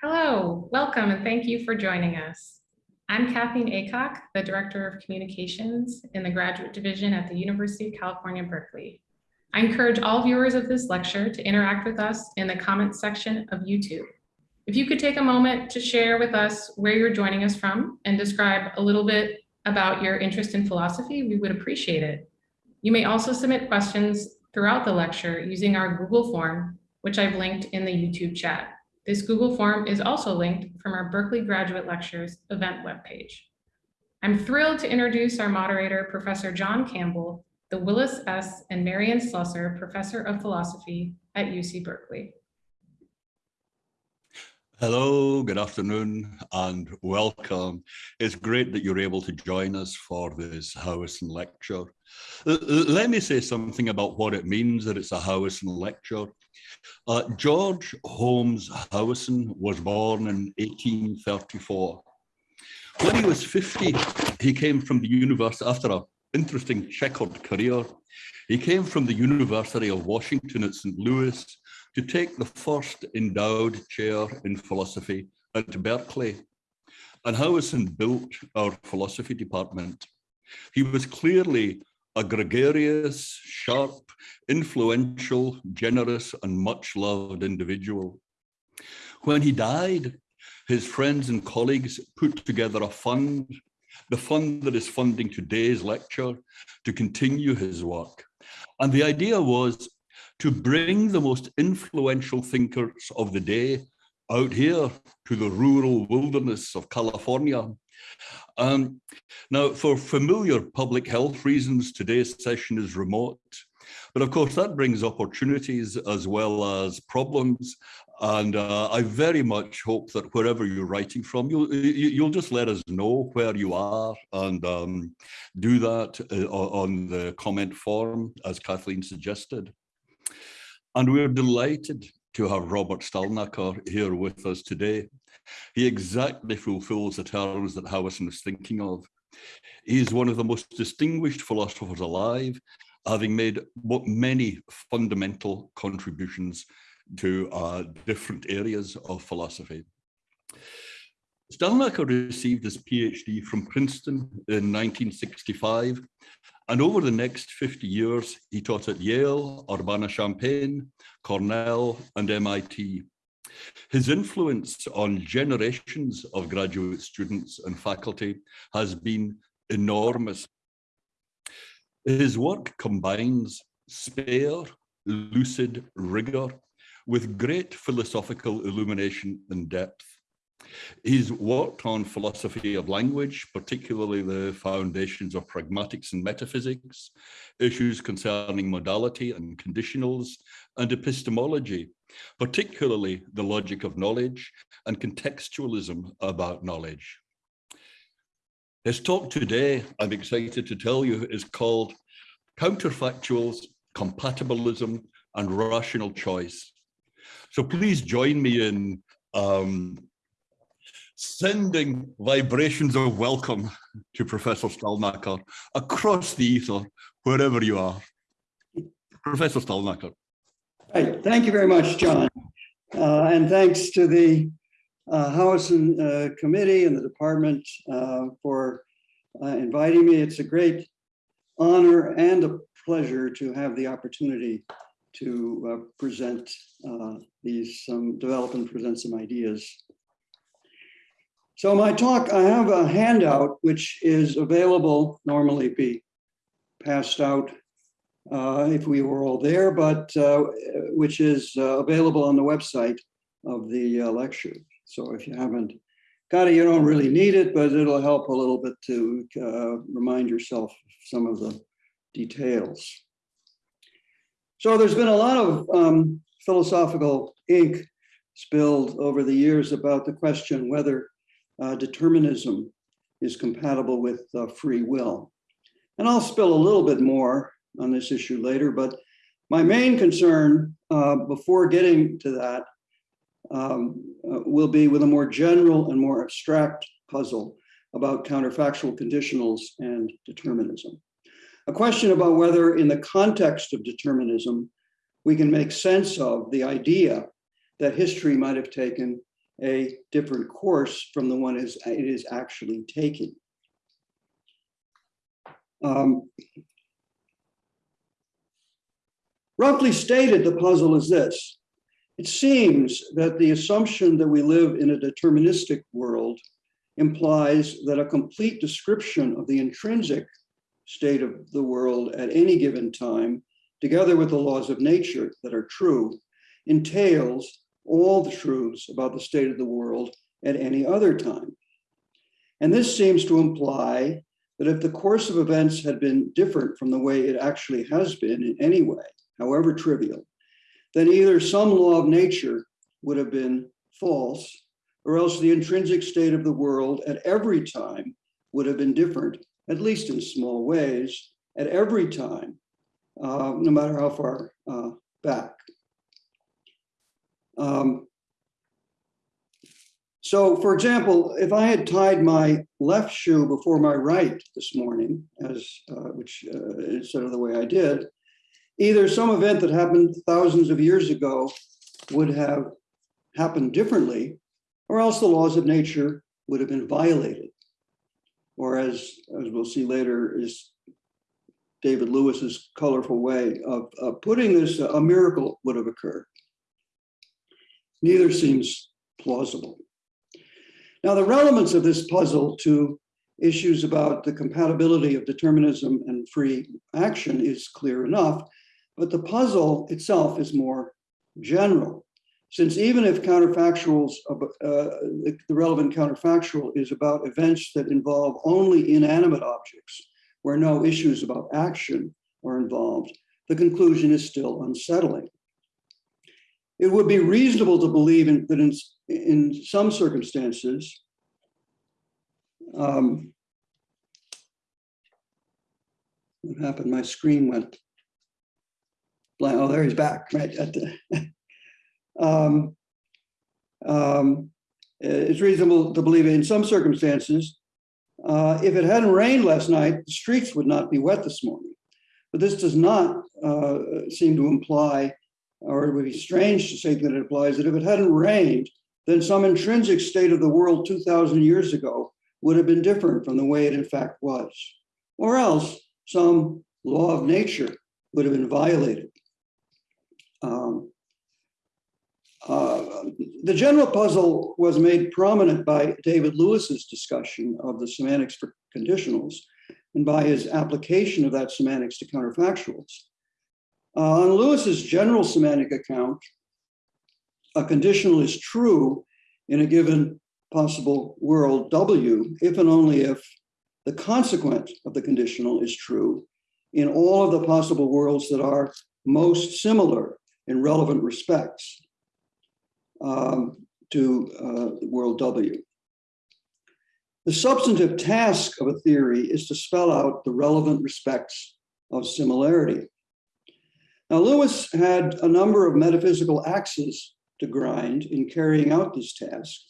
Hello, welcome, and thank you for joining us. I'm Kathleen Acock, the Director of Communications in the Graduate Division at the University of California, Berkeley. I encourage all viewers of this lecture to interact with us in the comments section of YouTube. If you could take a moment to share with us where you're joining us from and describe a little bit about your interest in philosophy, we would appreciate it. You may also submit questions throughout the lecture using our Google form, which I've linked in the YouTube chat. This Google form is also linked from our Berkeley Graduate Lectures event webpage. I'm thrilled to introduce our moderator, Professor John Campbell, the Willis S. and Marion Slusser Professor of Philosophy at UC Berkeley. Hello, good afternoon, and welcome. It's great that you're able to join us for this Howison lecture. Let me say something about what it means that it's a Howison lecture. Uh, George Holmes Howison was born in 1834. When he was 50, he came from the university, after an interesting checkered career, he came from the University of Washington at St. Louis to take the first endowed chair in philosophy at Berkeley. And Howison built our philosophy department. He was clearly a gregarious, sharp, influential, generous, and much loved individual. When he died, his friends and colleagues put together a fund, the fund that is funding today's lecture to continue his work. And the idea was to bring the most influential thinkers of the day out here to the rural wilderness of California um, now, for familiar public health reasons, today's session is remote. But of course, that brings opportunities as well as problems. And uh, I very much hope that wherever you're writing from, you'll, you'll just let us know where you are and um, do that uh, on the comment form, as Kathleen suggested. And we're delighted to have Robert Stalnaker here with us today. He exactly fulfills the terms that Howison was thinking of. He is one of the most distinguished philosophers alive, having made many fundamental contributions to uh, different areas of philosophy. Stalnaker received his PhD from Princeton in 1965, and over the next 50 years, he taught at Yale, Urbana-Champaign, Cornell, and MIT. His influence on generations of graduate students and faculty has been enormous. His work combines spare, lucid rigor with great philosophical illumination and depth. He's worked on philosophy of language, particularly the foundations of pragmatics and metaphysics, issues concerning modality and conditionals, and epistemology, particularly the logic of knowledge and contextualism about knowledge. His talk today, I'm excited to tell you, is called Counterfactuals, Compatibilism, and Rational Choice. So please join me in um, sending vibrations of welcome to Professor Stalnaker across the ether, wherever you are. Professor Stalnaker. Right. Thank you very much, John. Uh, and thanks to the uh, Howison uh, Committee and the department uh, for uh, inviting me. It's a great honor and a pleasure to have the opportunity to uh, present these, some, develop and present some ideas. So my talk, I have a handout which is available, normally be passed out uh, if we were all there, but uh, which is uh, available on the website of the uh, lecture. So if you haven't got it, you don't really need it, but it'll help a little bit to uh, remind yourself some of the details. So there's been a lot of um, philosophical ink spilled over the years about the question whether uh, determinism is compatible with free will. And I'll spill a little bit more on this issue later, but my main concern uh, before getting to that um, uh, will be with a more general and more abstract puzzle about counterfactual conditionals and determinism. A question about whether in the context of determinism, we can make sense of the idea that history might have taken a different course from the one it is actually taking. Um, Roughly stated, the puzzle is this. It seems that the assumption that we live in a deterministic world implies that a complete description of the intrinsic state of the world at any given time, together with the laws of nature that are true, entails all the truths about the state of the world at any other time. And this seems to imply that if the course of events had been different from the way it actually has been in any way, however trivial, then either some law of nature would have been false, or else the intrinsic state of the world at every time would have been different, at least in small ways, at every time, uh, no matter how far uh, back. Um, so, for example, if I had tied my left shoe before my right this morning, as uh, which uh, instead of the way I did, either some event that happened thousands of years ago would have happened differently, or else the laws of nature would have been violated. Or as, as we'll see later, is David Lewis's colorful way of, of putting this, a miracle would have occurred. Neither seems plausible. Now, the relevance of this puzzle to issues about the compatibility of determinism and free action is clear enough, but the puzzle itself is more general. Since even if counterfactuals, uh, the, the relevant counterfactual is about events that involve only inanimate objects, where no issues about action are involved, the conclusion is still unsettling. It would be reasonable to believe in, that in, in some circumstances, um, what happened? My screen went blank. Oh, there he's back, right? At the, um, um, it's reasonable to believe in some circumstances, uh, if it hadn't rained last night, the streets would not be wet this morning. But this does not uh, seem to imply, or it would be strange to say that it applies, that if it hadn't rained, then some intrinsic state of the world 2,000 years ago would have been different from the way it in fact was. Or else some law of nature would have been violated. Um, uh, the general puzzle was made prominent by David Lewis's discussion of the semantics for conditionals and by his application of that semantics to counterfactuals. Uh, on Lewis's general semantic account, a conditional is true in a given possible world W if and only if the consequent of the conditional is true in all of the possible worlds that are most similar in relevant respects um, to uh, world W. The substantive task of a theory is to spell out the relevant respects of similarity. Now, Lewis had a number of metaphysical axes to grind in carrying out this task,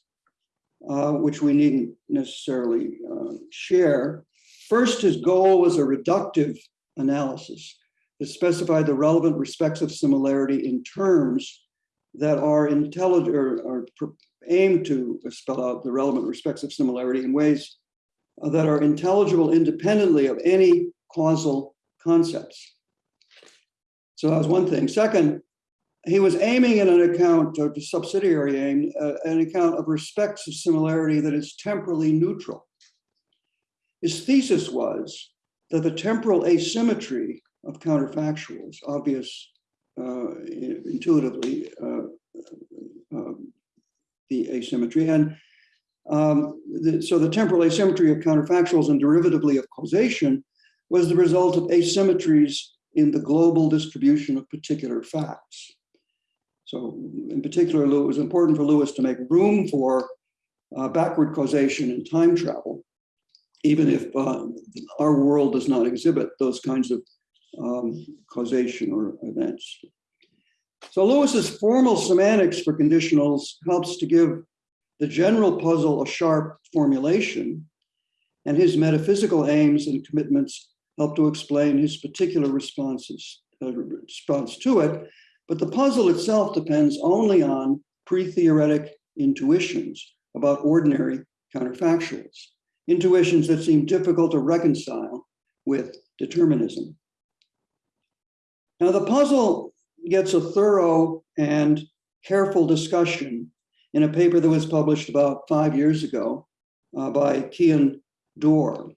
uh, which we needn't necessarily uh, share. First, his goal was a reductive analysis that specified the relevant respects of similarity in terms that are intelligent or, or aim to spell out the relevant respects of similarity in ways that are intelligible independently of any causal concepts. So that was one thing. Second, he was aiming at an account, or subsidiary aim, uh, an account of respects of similarity that is temporally neutral. His thesis was that the temporal asymmetry of counterfactuals, obvious uh, intuitively uh, uh, the asymmetry. And um, the, so the temporal asymmetry of counterfactuals and derivatively of causation was the result of asymmetries in the global distribution of particular facts. So in particular, it was important for Lewis to make room for uh, backward causation and time travel, even if uh, our world does not exhibit those kinds of um, causation or events. So Lewis's formal semantics for conditionals helps to give the general puzzle a sharp formulation, and his metaphysical aims and commitments help to explain his particular responses, uh, response to it. But the puzzle itself depends only on pre-theoretic intuitions about ordinary counterfactuals, intuitions that seem difficult to reconcile with determinism. Now, the puzzle gets a thorough and careful discussion in a paper that was published about five years ago uh, by Cian Dorr.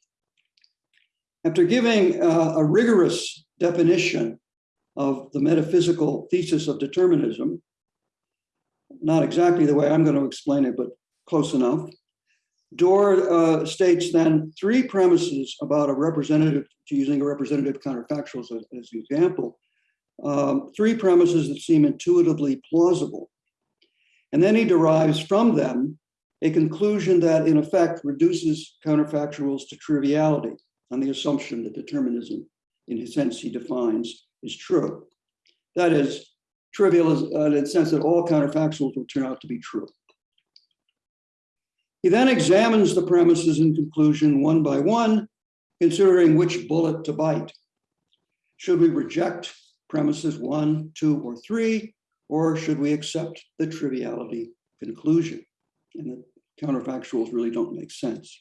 After giving uh, a rigorous definition of the metaphysical thesis of determinism, not exactly the way I'm going to explain it, but close enough, Dorr uh, states then three premises about a representative, using a representative counterfactual as, as an example, um, three premises that seem intuitively plausible. And then he derives from them a conclusion that in effect reduces counterfactuals to triviality on the assumption that determinism, in the sense he defines, is true. That is, trivial is, uh, in the sense that all counterfactuals will turn out to be true. He then examines the premises in conclusion one by one, considering which bullet to bite. Should we reject premises one, two, or three, or should we accept the triviality conclusion? And the counterfactuals really don't make sense.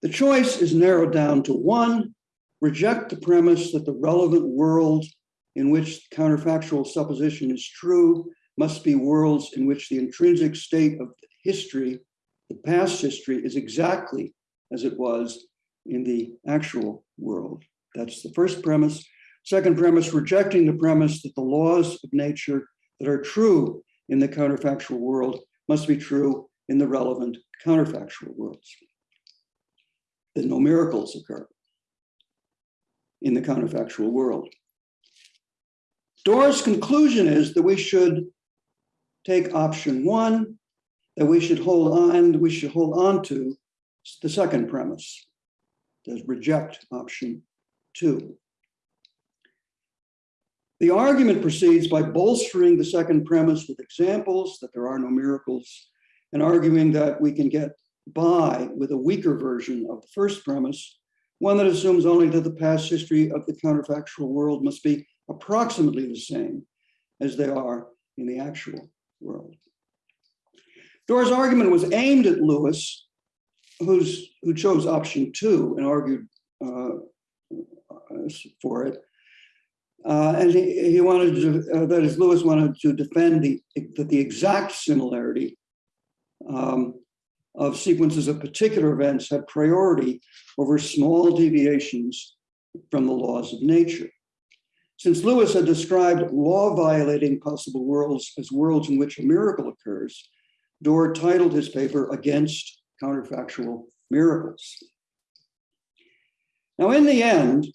The choice is narrowed down to one, reject the premise that the relevant world in which counterfactual supposition is true must be worlds in which the intrinsic state of history, the past history, is exactly as it was in the actual world. That's the first premise. Second premise, rejecting the premise that the laws of nature that are true in the counterfactual world must be true in the relevant counterfactual worlds. That no miracles occur in the counterfactual world. Dorr's conclusion is that we should take option one, that we should hold on, we should hold on to the second premise, that reject option two. The argument proceeds by bolstering the second premise with examples that there are no miracles and arguing that we can get by with a weaker version of the first premise, one that assumes only that the past history of the counterfactual world must be approximately the same as they are in the actual world. Dorr's argument was aimed at Lewis, who's, who chose option two and argued uh, for it. Uh, and he, he wanted to, uh, that is, Lewis wanted to defend the, that the exact similarity um, of sequences of particular events have priority over small deviations from the laws of nature. Since Lewis had described law violating possible worlds as worlds in which a miracle occurs, Dorr titled his paper Against Counterfactual Miracles. Now, in the end,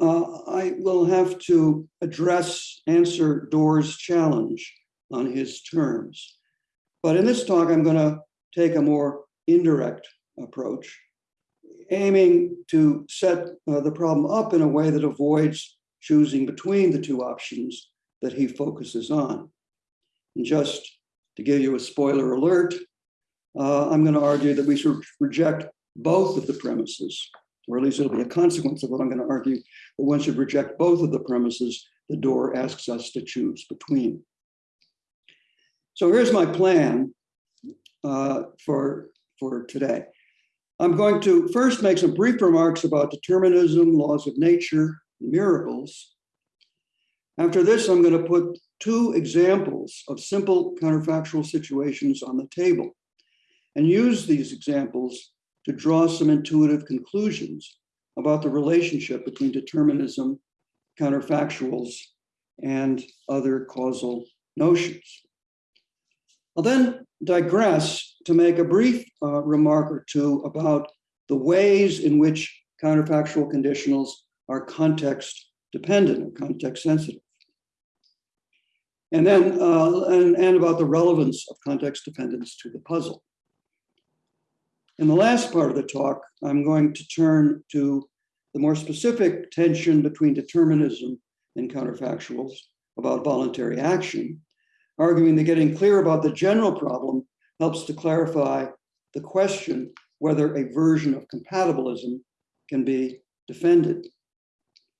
uh, I will have to address, answer Dorr's challenge on his terms. But in this talk, I'm going to take a more indirect approach, aiming to set uh, the problem up in a way that avoids choosing between the two options that he focuses on. And just to give you a spoiler alert, uh, I'm going to argue that we should reject both of the premises, or at least it'll be a consequence of what I'm going to argue, that one should reject both of the premises the Dorr asks us to choose between. So here's my plan uh, for, for today. I'm going to first make some brief remarks about determinism, laws of nature, miracles. After this, I'm going to put two examples of simple counterfactual situations on the table and use these examples to draw some intuitive conclusions about the relationship between determinism, counterfactuals, and other causal notions. I'll then digress to make a brief uh, remark or two about the ways in which counterfactual conditionals are context dependent or context sensitive. And then, uh, and, and about the relevance of context dependence to the puzzle. In the last part of the talk, I'm going to turn to the more specific tension between determinism and counterfactuals about voluntary action, arguing that getting clear about the general problem helps to clarify the question whether a version of compatibilism can be defended.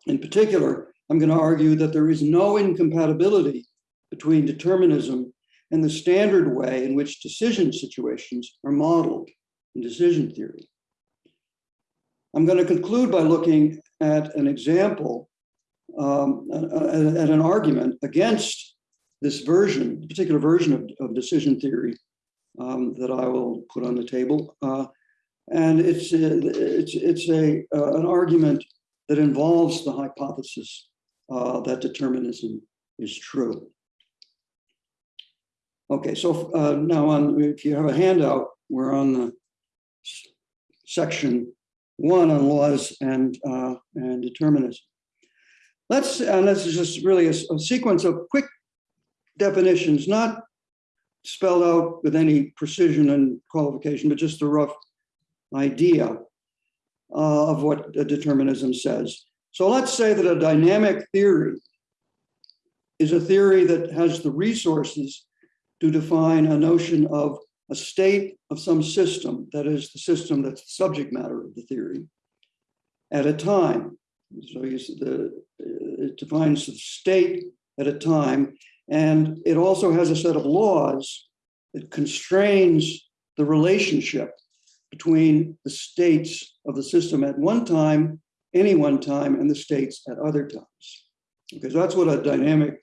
In particular, I'm going to argue that there is no incompatibility between determinism and the standard way in which decision situations are modeled in decision theory. I'm going to conclude by looking at an example, um, at, at an argument against this version, particular version of, of decision theory um, that I will put on the table. Uh, and it's, uh, it's, it's a, uh, an argument that involves the hypothesis uh, that determinism is true. Okay, so uh, now on, if you have a handout, we're on the section one on laws and, uh, and determinism. Let's, and this is just really a sequence of quick definitions, not spelled out with any precision and qualification, but just a rough idea uh, of what determinism says. So let's say that a dynamic theory is a theory that has the resources to define a notion of a state of some system, that is the system that's the subject matter of the theory, at a time. So the, it defines the state at a time, and it also has a set of laws that constrains the relationship between the states of the system at one time, any one time, and the states at other times. Because that's what a dynamic,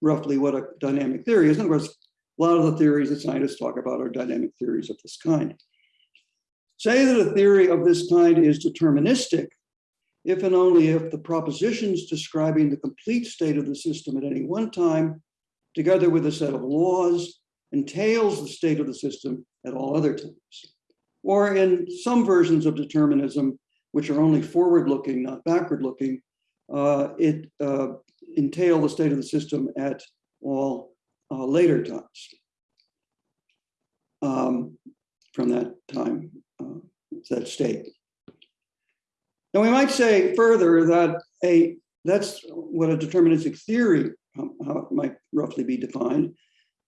roughly what a dynamic theory is. And of course, a lot of the theories that scientists talk about are dynamic theories of this kind. Say that a theory of this kind is deterministic if and only if the propositions describing the complete state of the system at any one time, together with a set of laws, entails the state of the system at all other times. Or in some versions of determinism, which are only forward-looking, not backward-looking, uh, it uh, entail the state of the system at all uh, later times um, from that time, uh, that state. Now we might say further that a that's what a deterministic theory how it might roughly be defined,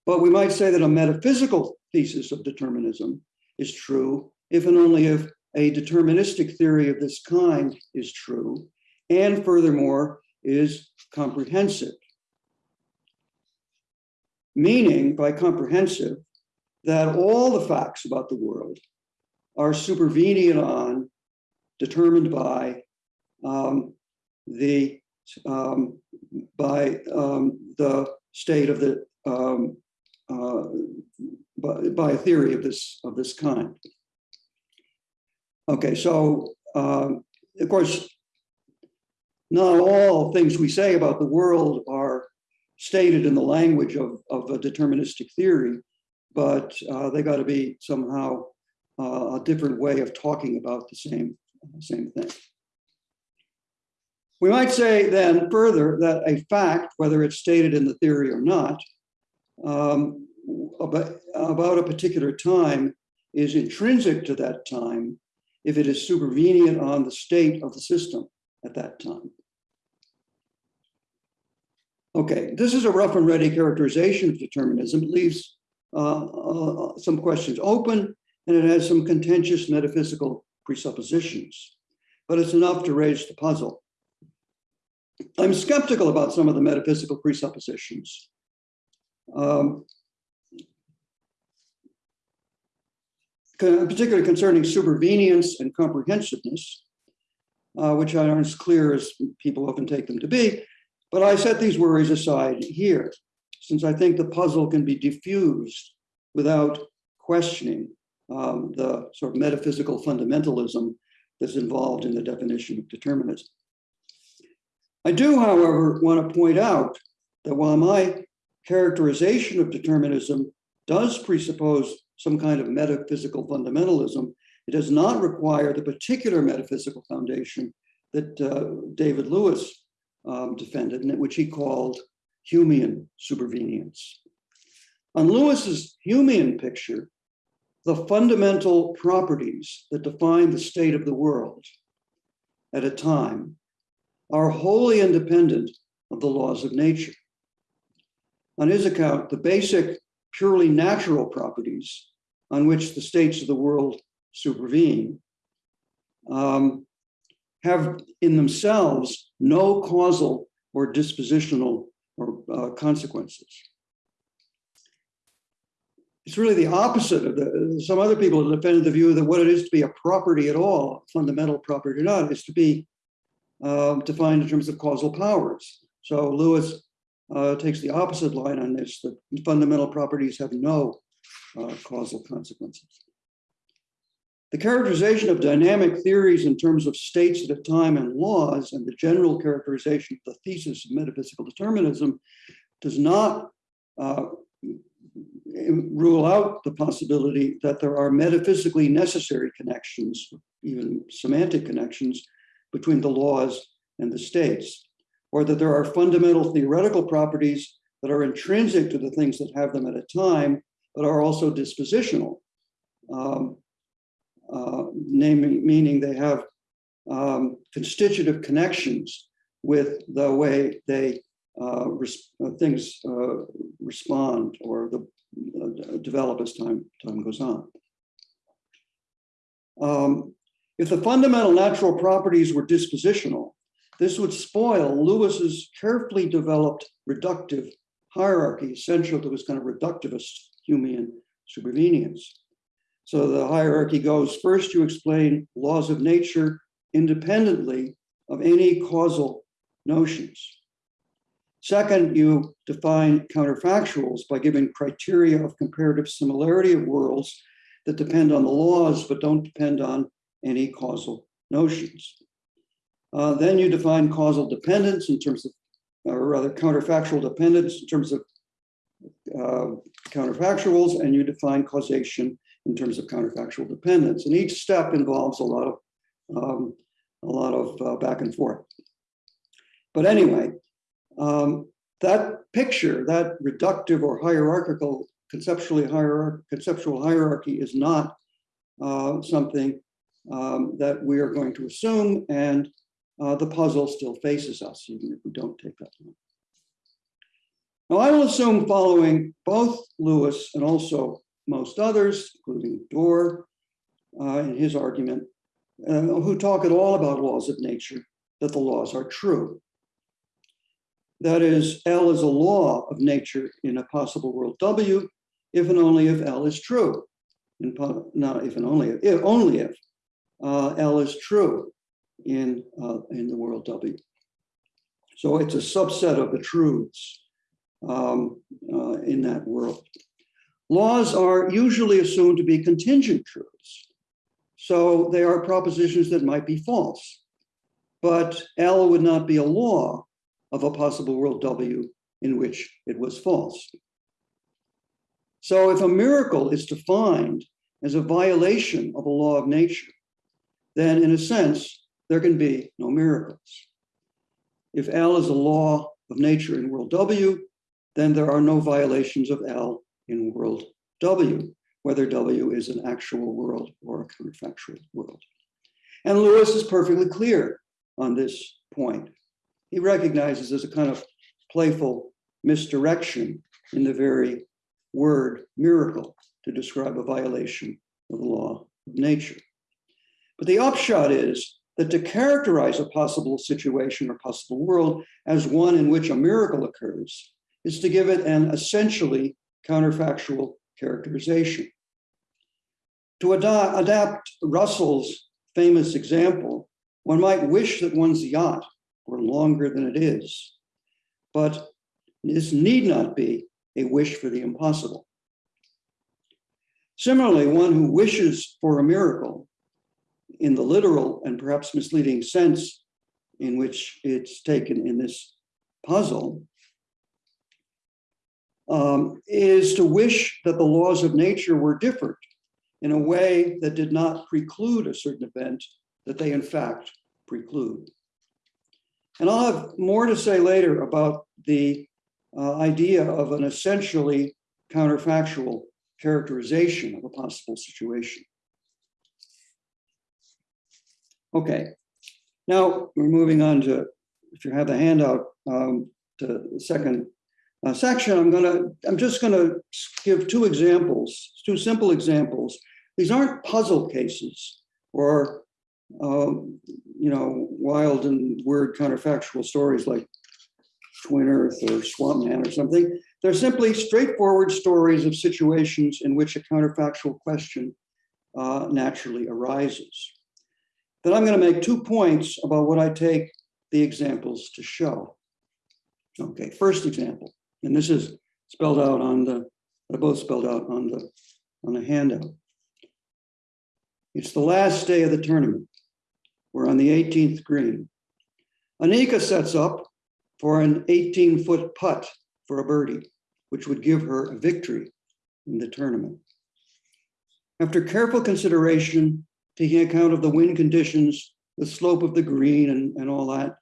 but we might say that a metaphysical thesis of determinism is true if and only if a deterministic theory of this kind is true, and furthermore is comprehensive. Meaning by comprehensive that all the facts about the world are supervenient on, determined by um, the um, by um, the state of the um, uh, by, by a theory of this of this kind. Okay, so um, of course, not all things we say about the world are stated in the language of, of a deterministic theory, but uh, they got to be somehow uh, a different way of talking about the same, same thing. We might say then further that a fact, whether it's stated in the theory or not, um, about, about a particular time is intrinsic to that time if it is supervenient on the state of the system at that time. Okay, this is a rough and ready characterization of determinism. It leaves uh, uh, some questions open and it has some contentious metaphysical presuppositions, but it's enough to raise the puzzle. I'm skeptical about some of the metaphysical presuppositions. Um, particularly concerning supervenience and comprehensiveness, uh, which aren't as clear as people often take them to be. But I set these worries aside here, since I think the puzzle can be diffused without questioning um, the sort of metaphysical fundamentalism that's involved in the definition of determinism. I do, however, want to point out that while my characterization of determinism does presuppose some kind of metaphysical fundamentalism, it does not require the particular metaphysical foundation that uh, David Lewis um, defended, and which he called Humean supervenience. On Lewis's Humean picture, the fundamental properties that define the state of the world at a time are wholly independent of the laws of nature. On his account, the basic purely natural properties on which the states of the world supervene um, have in themselves no causal or dispositional or uh, consequences. It's really the opposite of the, some other people have defended the view that what it is to be a property at all, fundamental property or not, is to be um, defined in terms of causal powers. So Lewis uh, takes the opposite line on this, that fundamental properties have no uh, causal consequences. The characterization of dynamic theories in terms of states at a time and laws and the general characterization of the thesis of metaphysical determinism does not uh, rule out the possibility that there are metaphysically necessary connections, even semantic connections, between the laws and the states, or that there are fundamental theoretical properties that are intrinsic to the things that have them at a time, but are also dispositional. Um, uh, naming, meaning they have um, constitutive connections with the way they uh, res uh, things uh, respond or the, uh, develop as time, time goes on. Um, if the fundamental natural properties were dispositional, this would spoil Lewis's carefully developed reductive hierarchy essential to his kind of reductivist Humean supervenience. So the hierarchy goes, first you explain laws of nature independently of any causal notions. Second, you define counterfactuals by giving criteria of comparative similarity of worlds that depend on the laws but don't depend on any causal notions. Uh, then you define causal dependence in terms of, or rather counterfactual dependence in terms of uh, counterfactuals, and you define causation in terms of counterfactual dependence. And each step involves a lot of um, a lot of uh, back and forth. But anyway, um, that picture, that reductive or hierarchical, conceptually hierarch conceptual hierarchy is not uh, something um, that we are going to assume, and uh, the puzzle still faces us, even if we don't take that. Now, I will assume following both Lewis and also most others, including Dorr uh, in his argument, uh, who talk at all about laws of nature, that the laws are true. That is, L is a law of nature in a possible world W, if and only if L is true. In, not if and only if, only if uh, L is true in, uh, in the world W. So it's a subset of the truths um, uh, in that world. Laws are usually assumed to be contingent truths. So they are propositions that might be false. But L would not be a law of a possible world W in which it was false. So if a miracle is defined as a violation of a law of nature, then in a sense, there can be no miracles. If L is a law of nature in world W, then there are no violations of L in world W, whether W is an actual world or a counterfactual world. And Lewis is perfectly clear on this point. He recognizes as a kind of playful misdirection in the very word miracle to describe a violation of the law of nature. But the upshot is that to characterize a possible situation or possible world as one in which a miracle occurs is to give it an essentially counterfactual characterization. To ad adapt Russell's famous example, one might wish that one's yacht were longer than it is, but this need not be a wish for the impossible. Similarly, one who wishes for a miracle in the literal and perhaps misleading sense in which it's taken in this puzzle um, is to wish that the laws of nature were different in a way that did not preclude a certain event that they in fact preclude. And I'll have more to say later about the uh, idea of an essentially counterfactual characterization of a possible situation. Okay, now we're moving on to, if you have the handout, um, to the second uh, section, I'm gonna, I'm just gonna give two examples, two simple examples. These aren't puzzle cases or, um, you know, wild and weird counterfactual stories like Twin Earth or Swamp Man or something. They're simply straightforward stories of situations in which a counterfactual question uh, naturally arises. Then I'm going to make two points about what I take the examples to show. Okay, first example, and this is spelled out on the, they're both spelled out on the, on the handout. It's the last day of the tournament. We're on the 18th green. Anika sets up for an 18-foot putt for a birdie, which would give her a victory in the tournament. After careful consideration, taking account of the wind conditions, the slope of the green and, and all that,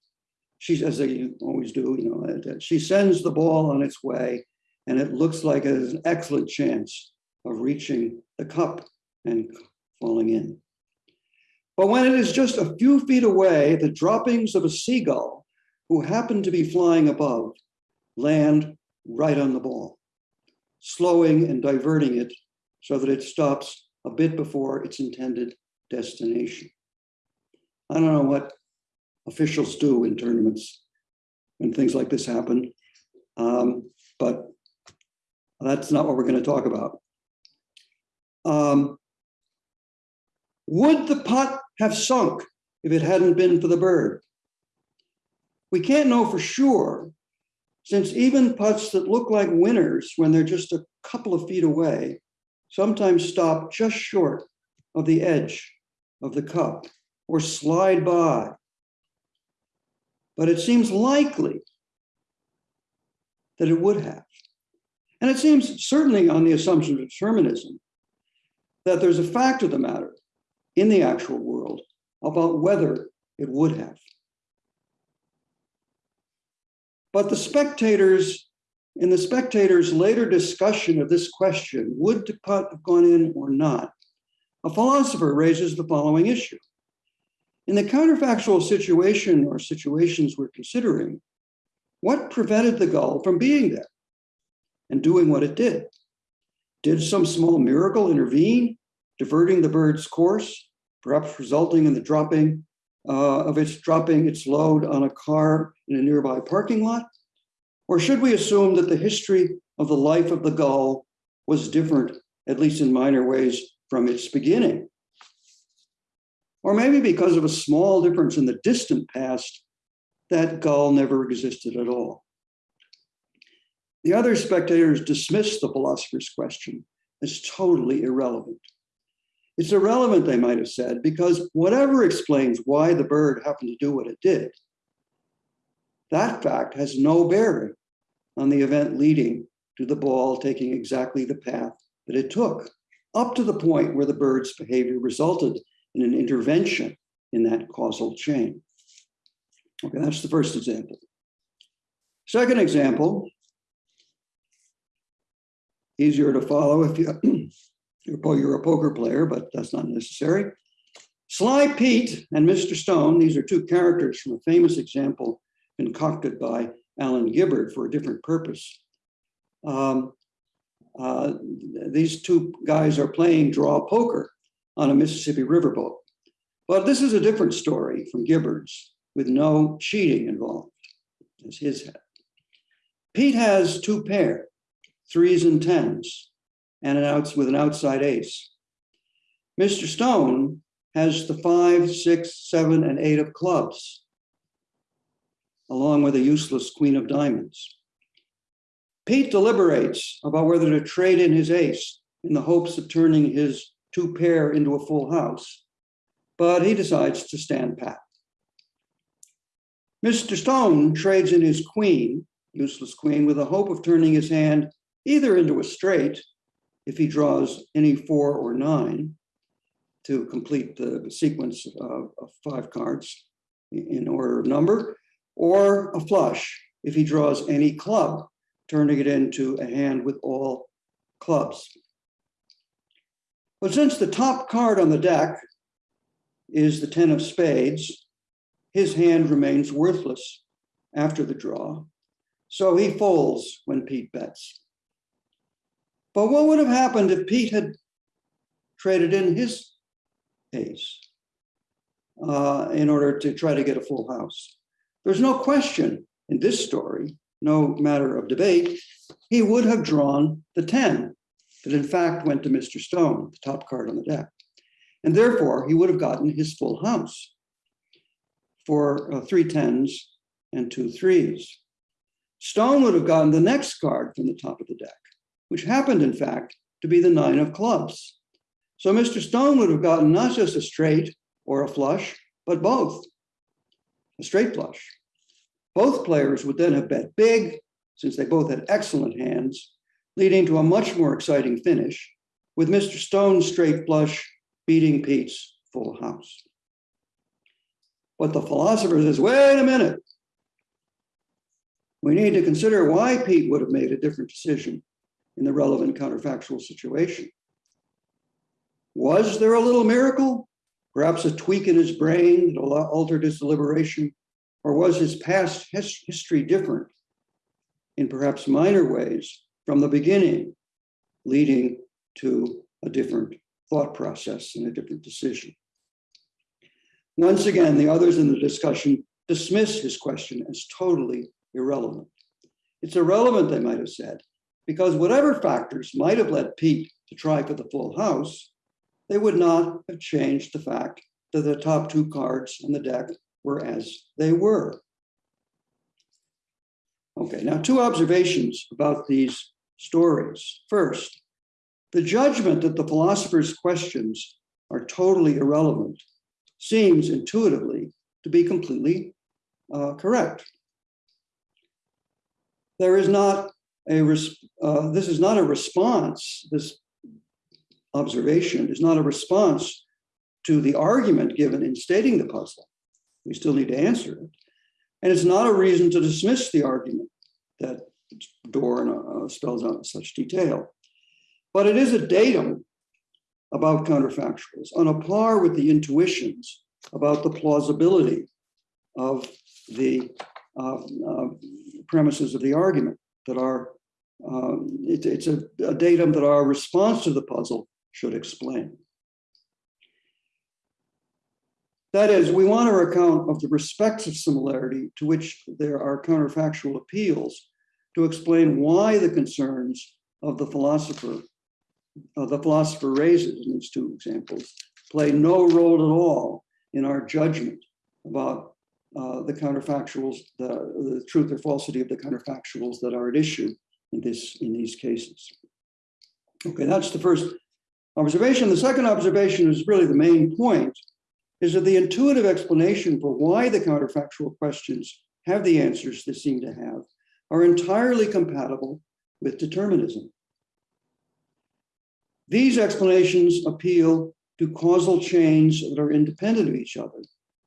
she's, as they always do, you know, she sends the ball on its way and it looks like it has an excellent chance of reaching the cup and falling in. But when it is just a few feet away, the droppings of a seagull who happen to be flying above land right on the ball, slowing and diverting it so that it stops a bit before its intended destination. I don't know what officials do in tournaments when things like this happen, um, but that's not what we're going to talk about. Um, would the putt have sunk if it hadn't been for the bird? We can't know for sure, since even putts that look like winners when they're just a couple of feet away sometimes stop just short of the edge of the cup or slide by. But it seems likely that it would have. And it seems certainly on the assumption of determinism that there's a fact of the matter in the actual world about whether it would have. But the spectators, in the spectators' later discussion of this question, would putt have gone in or not? A philosopher raises the following issue. In the counterfactual situation or situations we're considering, what prevented the gull from being there and doing what it did? Did some small miracle intervene, diverting the bird's course, perhaps resulting in the dropping uh, of its dropping its load on a car in a nearby parking lot? Or should we assume that the history of the life of the gull was different, at least in minor ways, from its beginning? Or maybe because of a small difference in the distant past, that gull never existed at all. The other spectators dismissed the philosopher's question as totally irrelevant. It's irrelevant, they might have said, because whatever explains why the bird happened to do what it did, that fact has no bearing on the event leading to the ball taking exactly the path that it took, up to the point where the bird's behavior resulted in an intervention in that causal chain. Okay, that's the first example. Second example, easier to follow if you, you're, a poker player, but that's not necessary. Sly Pete and Mr. Stone, these are two characters from a famous example concocted by Alan Gibbard for a different purpose. Um, uh, these two guys are playing draw poker on a Mississippi riverboat. But this is a different story from Gibbard's with no cheating involved, as his had. Pete has two pair, threes and tens, and an outs with an outside ace. Mr. Stone has the five, six, seven, and eight of clubs, along with a useless queen of diamonds. Pete deliberates about whether to trade in his ace in the hopes of turning his two pair into a full house, but he decides to stand pat. Mr. Stone trades in his queen, useless queen, with the hope of turning his hand either into a straight if he draws any four or nine to complete the sequence of, of five cards in order of number, or a flush if he draws any club, turning it into a hand with all clubs. But since the top card on the deck is the 10 of spades, his hand remains worthless after the draw. So he folds when Pete bets. But what would have happened if Pete had traded in his ace uh, in order to try to get a full house? There's no question in this story no matter of debate, he would have drawn the 10 that in fact went to Mr. Stone, the top card on the deck. And therefore, he would have gotten his full house for uh, three tens and two threes. Stone would have gotten the next card from the top of the deck, which happened, in fact, to be the nine of clubs. So Mr. Stone would have gotten not just a straight or a flush, but both, a straight flush. Both players would then have bet big, since they both had excellent hands, leading to a much more exciting finish, with Mr. Stone's straight flush beating Pete's full house. But the philosopher says, wait a minute. We need to consider why Pete would have made a different decision in the relevant counterfactual situation. Was there a little miracle? Perhaps a tweak in his brain that altered his deliberation? Or was his past his history different in perhaps minor ways from the beginning, leading to a different thought process and a different decision? Once again, the others in the discussion dismiss his question as totally irrelevant. It's irrelevant, they might have said, because whatever factors might have led Pete to try for the full house, they would not have changed the fact that the top two cards on the deck were as they were. Okay, now two observations about these stories. First, the judgment that the philosopher's questions are totally irrelevant seems intuitively to be completely uh, correct. There is not a, uh, this is not a response, this observation is not a response to the argument given in stating the puzzle. We still need to answer it. And it's not a reason to dismiss the argument that Dorr uh, spells out in such detail. But it is a datum about counterfactuals on a par with the intuitions about the plausibility of the uh, uh, premises of the argument that are, um, it, it's a, a datum that our response to the puzzle should explain. That is, we want our account of the respective similarity to which there are counterfactual appeals to explain why the concerns of the philosopher, uh, the philosopher raises in these two examples, play no role at all in our judgment about uh, the counterfactuals, the, the truth or falsity of the counterfactuals that are at issue in this in these cases. Okay, that's the first observation. The second observation is really the main point, is that the intuitive explanation for why the counterfactual questions have the answers they seem to have are entirely compatible with determinism. These explanations appeal to causal chains that are independent of each other,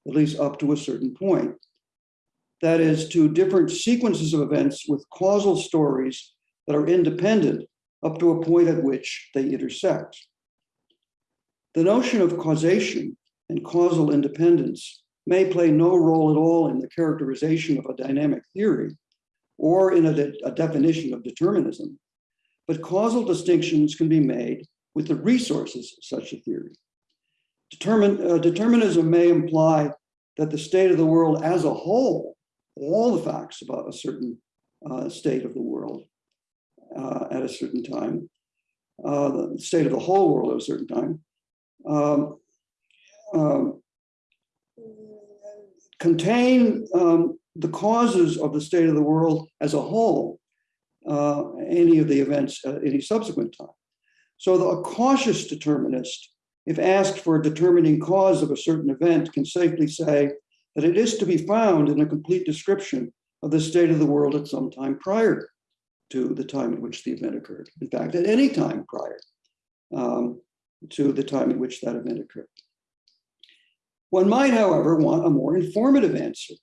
at least up to a certain point. That is, to different sequences of events with causal stories that are independent up to a point at which they intersect. The notion of causation and causal independence may play no role at all in the characterization of a dynamic theory or in a, de a definition of determinism, but causal distinctions can be made with the resources of such a theory. Determin, uh, determinism may imply that the state of the world as a whole, all the facts about a certain uh, state of the world uh, at a certain time, uh, the state of the whole world at a certain time, um, um, contain um, the causes of the state of the world as a whole, uh, any of the events at any subsequent time. So the, a cautious determinist, if asked for a determining cause of a certain event, can safely say that it is to be found in a complete description of the state of the world at some time prior to the time at which the event occurred. In fact, at any time prior um, to the time at which that event occurred. One might, however, want a more informative answer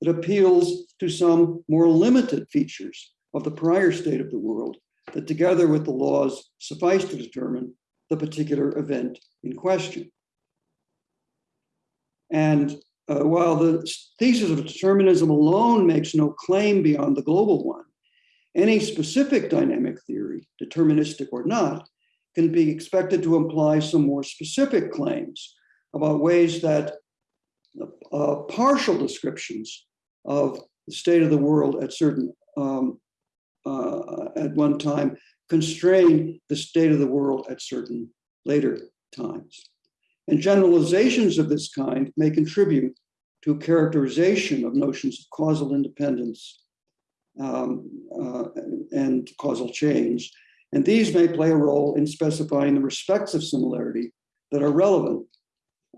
that appeals to some more limited features of the prior state of the world that together with the laws suffice to determine the particular event in question. And uh, while the thesis of determinism alone makes no claim beyond the global one, any specific dynamic theory, deterministic or not, can be expected to imply some more specific claims about ways that uh, partial descriptions of the state of the world at certain um, uh, at one time constrain the state of the world at certain later times. And generalizations of this kind may contribute to characterization of notions of causal independence um, uh, and causal change. And these may play a role in specifying the respects of similarity that are relevant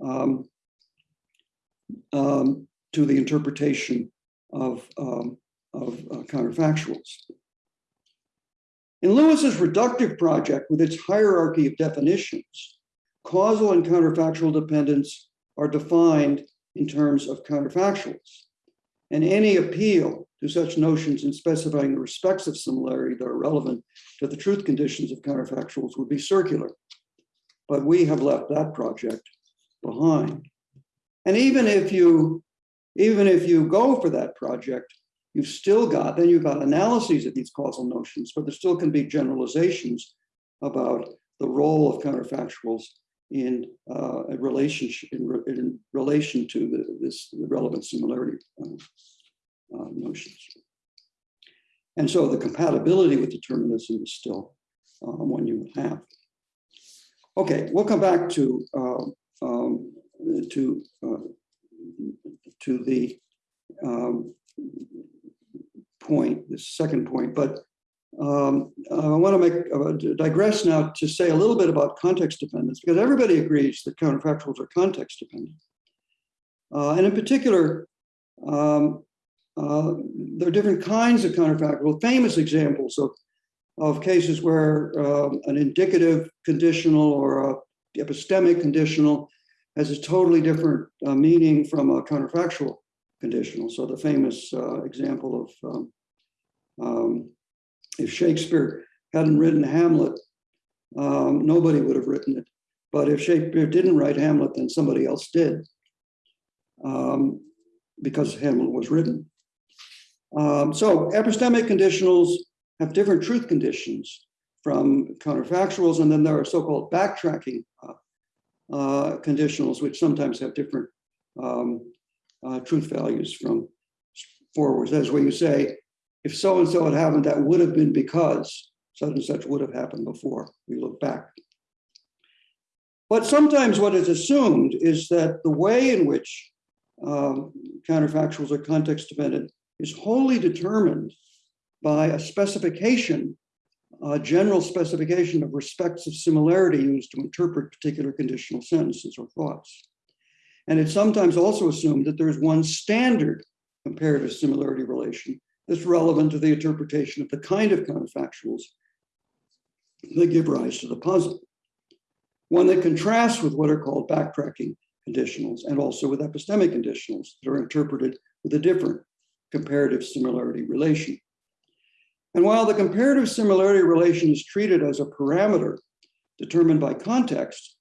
um, um, to the interpretation of, um, of uh, counterfactuals. In Lewis's reductive project, with its hierarchy of definitions, causal and counterfactual dependence are defined in terms of counterfactuals. And any appeal to such notions in specifying the respects of similarity that are relevant to the truth conditions of counterfactuals would be circular. But we have left that project behind. And even if you, even if you go for that project, you've still got, then you've got analyses of these causal notions, but there still can be generalizations about the role of counterfactuals in uh, a relationship in, re- in relation to the, this relevant similarity uh, notions. And so the compatibility with determinism is still um, one you have. Okay, we'll come back to um, um, to uh, to the um, point, the second point, but um, I want to make uh, digress now to say a little bit about context dependence because everybody agrees that counterfactuals are context dependent. Uh, and in particular, um, uh, there are different kinds of counterfactual, famous examples of, of cases where um, an indicative conditional or a epistemic conditional has a totally different uh, meaning from a counterfactual conditional. So the famous uh, example of um, um, if Shakespeare hadn't written Hamlet, um, nobody would have written it. But if Shakespeare didn't write Hamlet, then somebody else did, um, because Hamlet was written. Um, so epistemic conditionals have different truth conditions from counterfactuals, and then there are so-called backtracking uh, uh, conditionals, which sometimes have different um, uh, truth values from forwards. That's where you say, if so and so had happened, that would have been because such and such would have happened before. We look back. But sometimes what is assumed is that the way in which um, counterfactuals are context dependent is wholly determined by a specification, a general specification of respects of similarity used to interpret particular conditional sentences or thoughts. And it's sometimes also assumed that there's one standard comparative similarity relation that's relevant to the interpretation of the kind of counterfactuals that give rise to the puzzle. One that contrasts with what are called backtracking conditionals and also with epistemic conditionals that are interpreted with a different comparative similarity relation. And while the comparative similarity relation is treated as a parameter determined by context,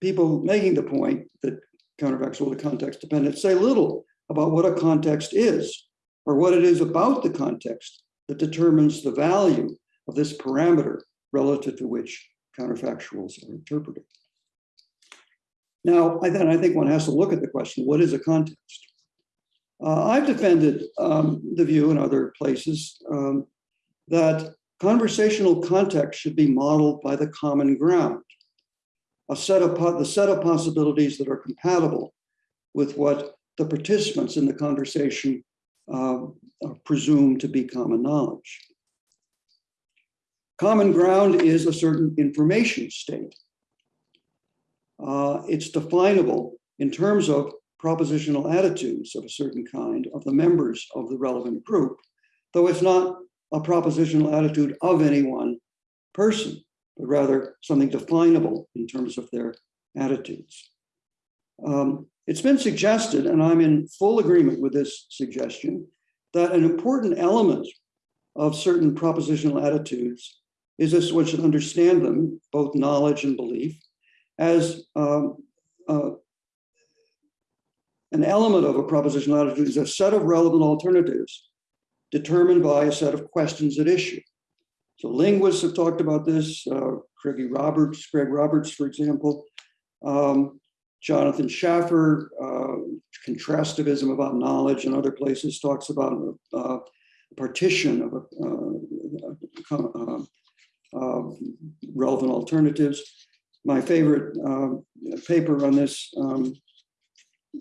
people making the point that counterfactual to context dependent say little about what a context is or what it is about the context that determines the value of this parameter relative to which counterfactuals are interpreted. Now, I, then I think one has to look at the question, what is a context? Uh, I've defended um, the view in other places um, that conversational context should be modeled by the common ground, a set of the set of possibilities that are compatible with what the participants in the conversation uh, presume to be common knowledge. Common ground is a certain information state. Uh, it's definable in terms of propositional attitudes of a certain kind of the members of the relevant group, though it's not a propositional attitude of any one person, but rather something definable in terms of their attitudes. Um, it's been suggested, and I'm in full agreement with this suggestion, that an important element of certain propositional attitudes is this one should understand them, both knowledge and belief, as um, uh, an element of a propositional attitude is a set of relevant alternatives determined by a set of questions at issue. So linguists have talked about this, uh, Craige Roberts, Greg Roberts, for example, um, Jonathan Schaffer, uh, contrastivism about knowledge and other places talks about uh, partition of a, uh, uh, relevant alternatives. My favorite um, paper on this um,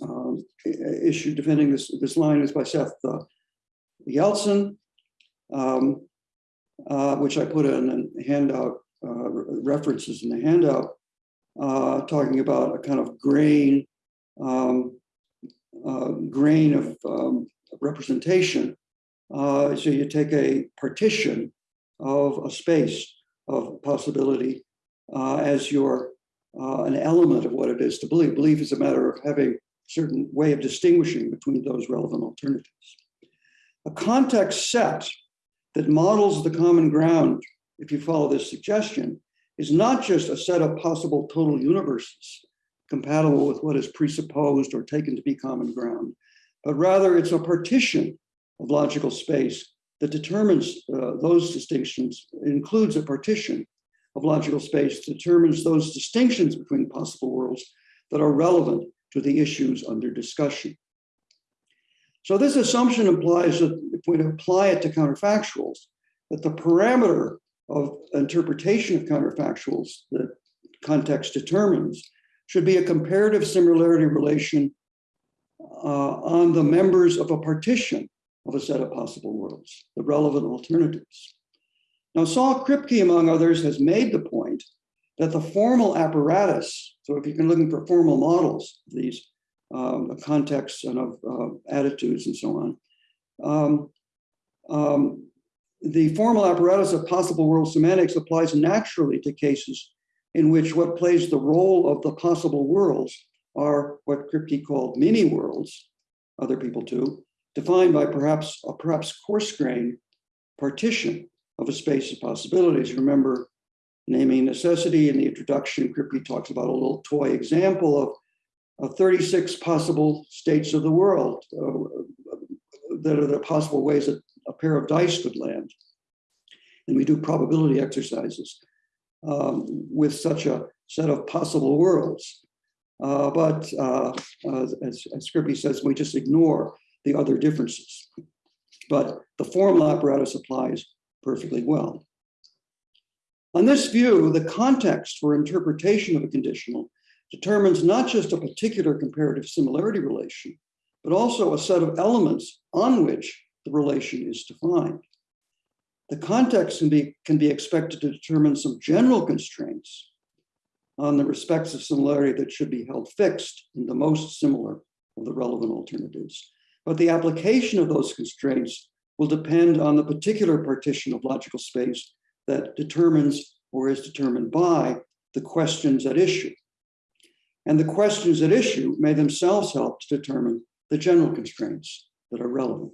um, issue defending this, this line is by Seth uh, Yalcin, um, uh, which I put in a handout, uh, references in the handout, uh, talking about a kind of grain, um, uh, grain of um, representation. Uh, so you take a partition of a space of possibility as your an element of what it is to believe. Belief is a matter of having certain way of distinguishing between those relevant alternatives. A context set that models the common ground, if you follow this suggestion, is not just a set of possible total universes compatible with what is presupposed or taken to be common ground, but rather it's a partition of logical space that determines uh, those distinctions, includes a partition of logical space, determines those distinctions between possible worlds that are relevant to the issues under discussion. So this assumption implies that if we apply it to counterfactuals, that the parameter of interpretation of counterfactuals that context determines should be a comparative similarity relation uh, on the members of a partition of a set of possible worlds, the relevant alternatives. Now, Saul Kripke, among others, has made the point that the formal apparatus, so if you're looking for formal models of these um, contexts and of uh, attitudes and so on, um, um, the formal apparatus of possible world semantics applies naturally to cases in which what plays the role of the possible worlds are what Kripke called mini worlds, other people too, defined by perhaps a perhaps coarse grain partition of a space of possibilities. Remember naming necessity in the introduction, Kripke talks about a little toy example of, of 36 possible states of the world uh, that are the possible ways that a pair of dice could land. And we do probability exercises um, with such a set of possible worlds. Uh, but uh, as, as Kripke says, we just ignore the other differences. But the formal apparatus applies perfectly well. On this view, the context for interpretation of a conditional determines not just a particular comparative similarity relation, but also a set of elements on which the relation is defined. The context can be, can be expected to determine some general constraints on the respects of similarity that should be held fixed in the most similar of the relevant alternatives. But the application of those constraints will depend on the particular partition of logical space that determines or is determined by the questions at issue. And the questions at issue may themselves help to determine the general constraints that are relevant.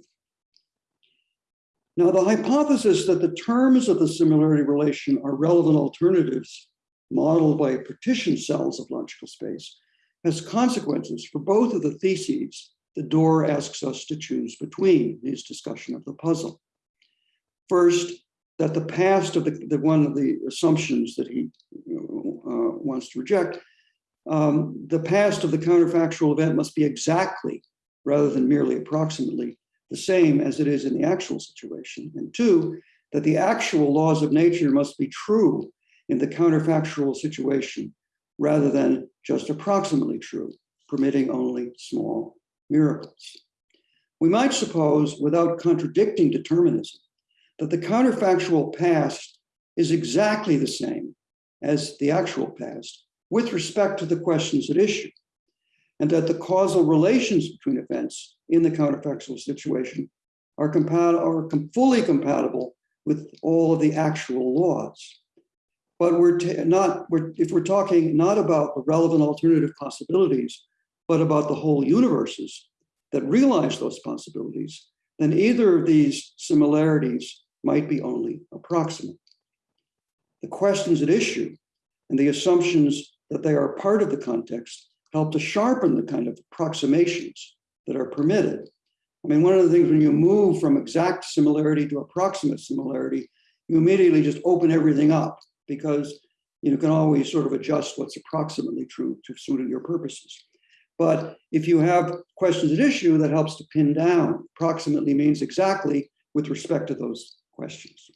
Now, the hypothesis that the terms of the similarity relation are relevant alternatives modeled by partition cells of logical space has consequences for both of the theses the Dorr asks us to choose between his discussion of the puzzle. First, that the past of the, the one of the assumptions that he uh, wants to reject, um, the past of the counterfactual event must be exactly, rather than merely approximately, the same as it is in the actual situation. And two, that the actual laws of nature must be true in the counterfactual situation, rather than just approximately true, permitting only small miracles. We might suppose, without contradicting determinism, that the counterfactual past is exactly the same as the actual past with respect to the questions at issue, and that the causal relations between events in the counterfactual situation are, compatible, are fully compatible with all of the actual laws. But we're not, we're, if we're talking not about the relevant alternative possibilities, but about the whole universes that realize those possibilities, then either of these similarities might be only approximate. The questions at issue and the assumptions that they are part of the context help to sharpen the kind of approximations that are permitted. I mean, one of the things when you move from exact similarity to approximate similarity, you immediately just open everything up because you can always sort of adjust what's approximately true to suit your purposes. But if you have questions at issue, that helps to pin down. Approximately means exactly with respect to those questions.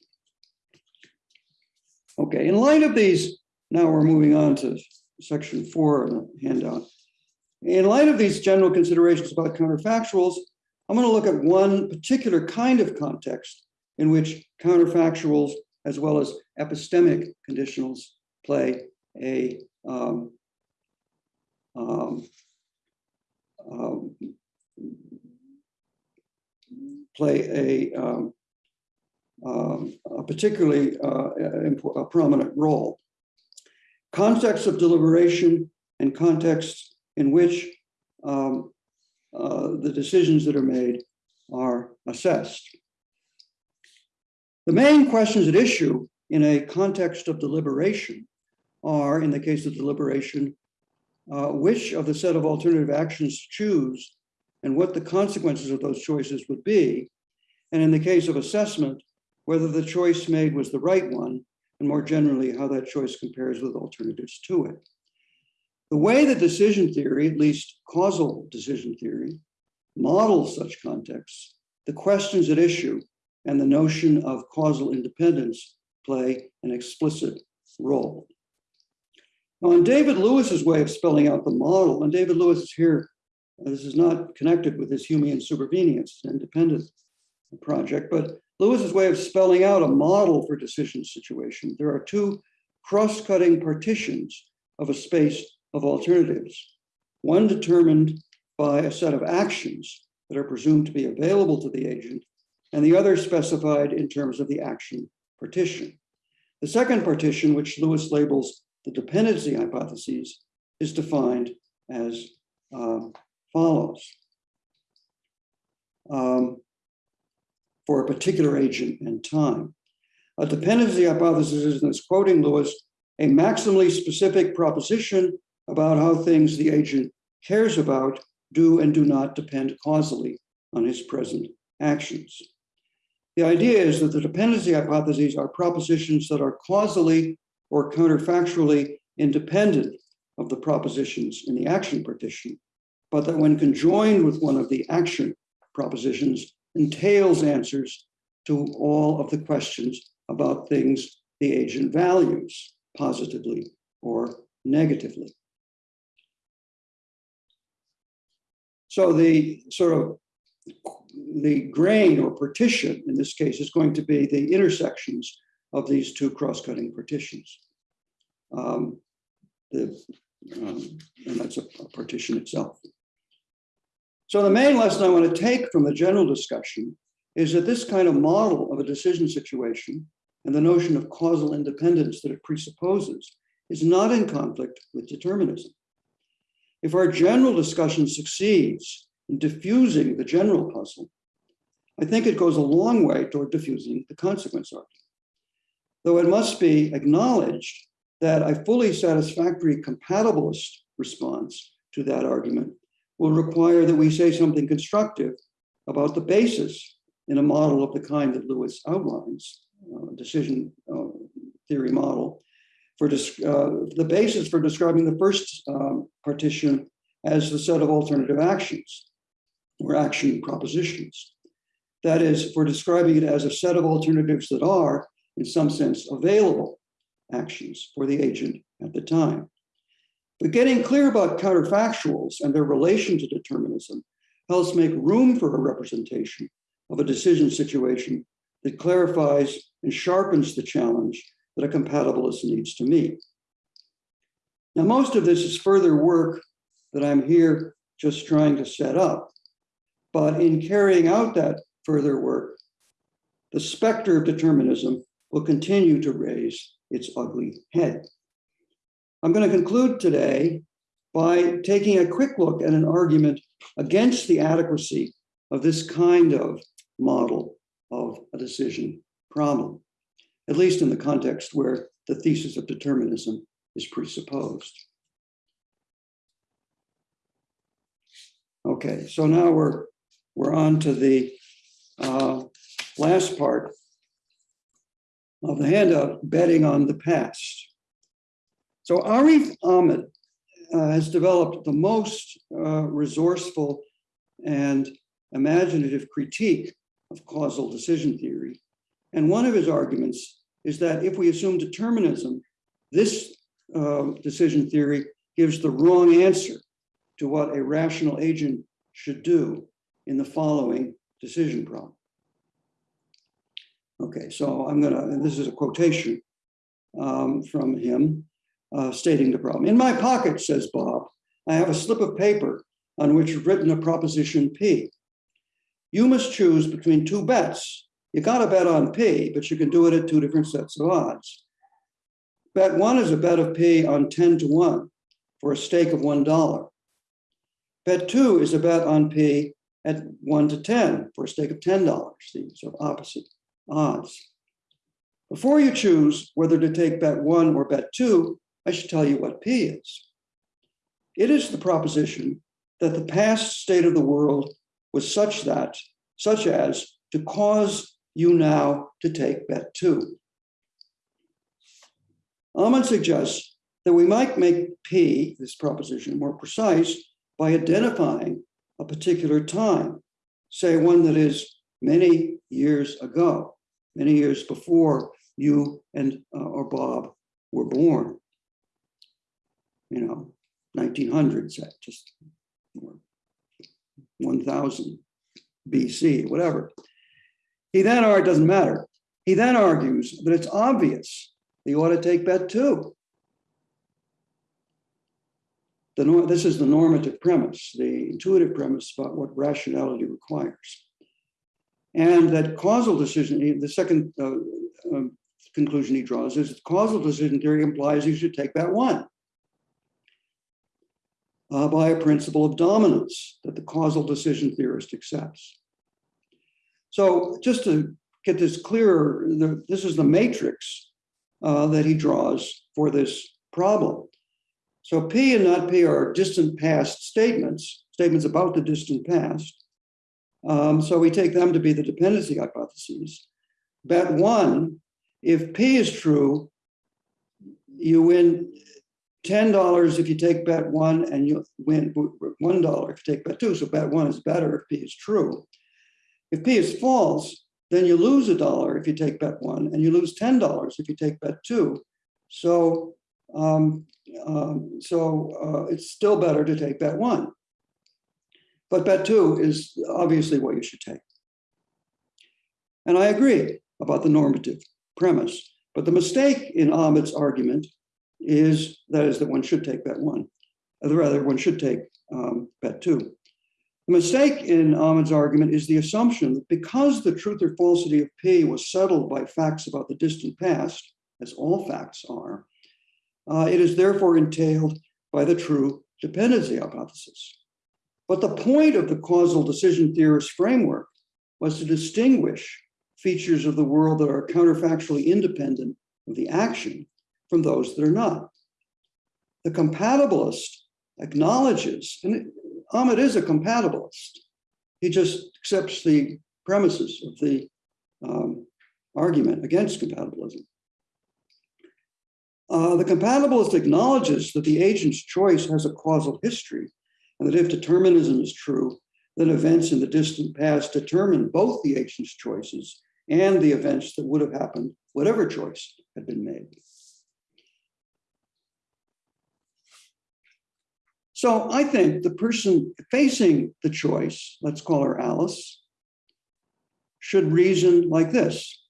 Okay, in light of these, now we're moving on to section four of the handout. In light of these general considerations about counterfactuals, I'm going to look at one particular kind of context in which counterfactuals as well as epistemic conditionals play a um, um, um, play a, um, a particularly uh, a prominent role. Context of deliberation and context in which um, uh, the decisions that are made are assessed. The main questions at issue in a context of deliberation are, in the case of deliberation, uh, which of the set of alternative actions to choose and what the consequences of those choices would be. And in the case of assessment, whether the choice made was the right one, and more generally, how that choice compares with alternatives to it. The way that decision theory, at least causal decision theory, models such contexts, the questions at issue and the notion of causal independence play an explicit role. Now, in David Lewis's way of spelling out the model, and David Lewis is here, this is not connected with his Humean supervenience, independent project, but Lewis's way of spelling out a model for decision situation. There are two cross-cutting partitions of a space of alternatives, one determined by a set of actions that are presumed to be available to the agent, and the other specified in terms of the action partition. The second partition, which Lewis labels the dependency hypotheses, is defined as um, follows. Um, for a particular agent and time. A dependency hypothesis is, in this quoting Lewis, a maximally specific proposition about how things the agent cares about do and do not depend causally on his present actions. The idea is that the dependency hypotheses are propositions that are causally or counterfactually independent of the propositions in the action partition, but that when conjoined with one of the action propositions, entails answers to all of the questions about things the agent values positively or negatively. So the sort of the grain or partition in this case is going to be the intersections of these two cross-cutting partitions. Um, the, um, and that's a, a partition itself. So the main lesson I want to take from the general discussion is that this kind of model of a decision situation and the notion of causal independence that it presupposes is not in conflict with determinism. If our general discussion succeeds in diffusing the general puzzle, I think it goes a long way toward diffusing the consequence argument. Though it must be acknowledged that a fully satisfactory compatibilist response to that argument will require that we say something constructive about the basis in a model of the kind that Lewis outlines, uh, decision uh, theory model, for uh, the basis for describing the first um, partition as the set of alternative actions or action propositions. That is, for describing it as a set of alternatives that are, in some sense, available actions for the agent at the time. But getting clear about counterfactuals and their relation to determinism helps make room for a representation of a decision situation that clarifies and sharpens the challenge that a compatibilist needs to meet. Now, most of this is further work that I'm here just trying to set up. But in carrying out that further work, the specter of determinism will continue to raise its ugly head. I'm going to conclude today by taking a quick look at an argument against the adequacy of this kind of model of a decision problem, at least in the context where the thesis of determinism is presupposed. Okay, so now we're we're on to the uh, last part of the handout, betting on the past. So Arif Ahmed uh, has developed the most uh, resourceful and imaginative critique of causal decision theory. And one of his arguments is that if we assume determinism, this uh, decision theory gives the wrong answer to what a rational agent should do in the following decision problem. Okay, so I'm gonna, and this is a quotation um, from him uh, stating the problem. In my pocket, says Bob, I have a slip of paper on which is written a proposition P. You must choose between two bets. You gotta bet on P, but you can do it at two different sets of odds. Bet one is a bet of P on 10 to 1 for a stake of $1. Bet two is a bet on P at 1 to 10 for a stake of $10, the sort of opposite odds. Before you choose whether to take bet one or bet two, I should tell you what P is. It is the proposition that the past state of the world was such that, such as to cause you now to take bet two. Ahmed suggests that we might make P, this proposition, more precise by identifying a particular time, say one that is many years ago, many years before you and uh, or Bob were born. You know, 1900s, uh, just 1000 BC, whatever. He then, or it doesn't matter. He then argues that it's obvious that you ought to take bet two. The, this is the normative premise, the intuitive premise about what rationality requires. And that causal decision, the second uh, um, conclusion he draws is that causal decision theory implies you should take bet one uh, by a principle of dominance that the causal decision theorist accepts. So just to get this clearer, the, this is the matrix uh, that he draws for this problem. So P and not P are distant past statements, statements about the distant past. Um, so we take them to be the dependency hypotheses. Bet one, if P is true, you win $10 if you take bet one and you win $1 if you take bet two. So bet one is better if P is true. If P is false, then you lose a dollar if you take bet one and you lose $10 if you take bet two. So, um, um, so uh, it's still better to take bet one. But bet two is obviously what you should take. And I agree about the normative premise. But the mistake in Ahmed's argument is that is that one should take bet one, or rather one should take um, bet two. The mistake in Ahmed's argument is the assumption that because the truth or falsity of P was settled by facts about the distant past, as all facts are, uh, it is therefore entailed by the true dependency hypothesis. But the point of the causal decision theorist framework was to distinguish features of the world that are counterfactually independent of the action from those that are not. The compatibilist acknowledges, and Ahmed is a compatibilist. He just accepts the premises of the um, argument against compatibilism. Uh, the compatibilist acknowledges that the agent's choice has a causal history, and that if determinism is true, then events in the distant past determine both the agent's choices and the events that would have happened, whatever choice had been made. So I think the person facing the choice, let's call her Alice, should reason like this.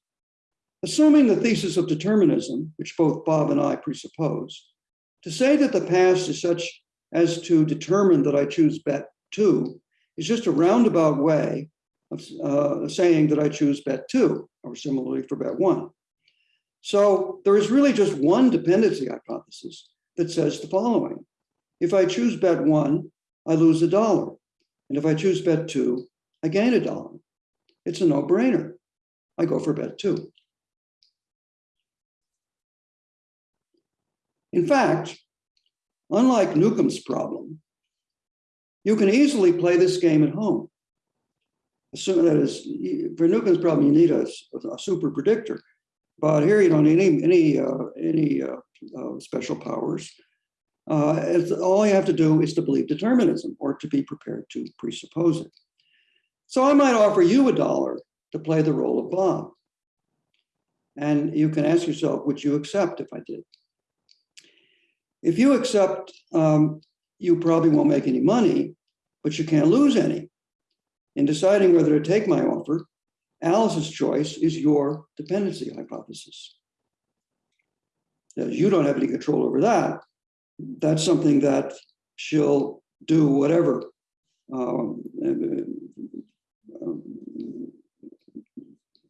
Assuming the thesis of determinism, which both Bob and I presuppose, to say that the past is such as to determine that I choose bet two is just a roundabout way of uh, saying that I choose bet two, or similarly for bet one. So there is really just one dependency hypothesis that says the following. If I choose bet one, I lose a dollar. And if I choose bet two, I gain a dollar. It's a no-brainer. I go for bet two. In fact, unlike Newcomb's problem, you can easily play this game at home. Assume that is, for Newcomb's problem, you need a, a super predictor. But here you don't need any, any, uh, any uh, uh, special powers. Uh, all you have to do is to believe determinism or to be prepared to presuppose it. So I might offer you a dollar to play the role of Bob. And you can ask yourself, would you accept if I did? If you accept, um, you probably won't make any money, but you can't lose any. In deciding whether to take my offer, Alice's choice is your dependency hypothesis. Now, You don't have any control over that. That's something that she'll do whatever. um, um,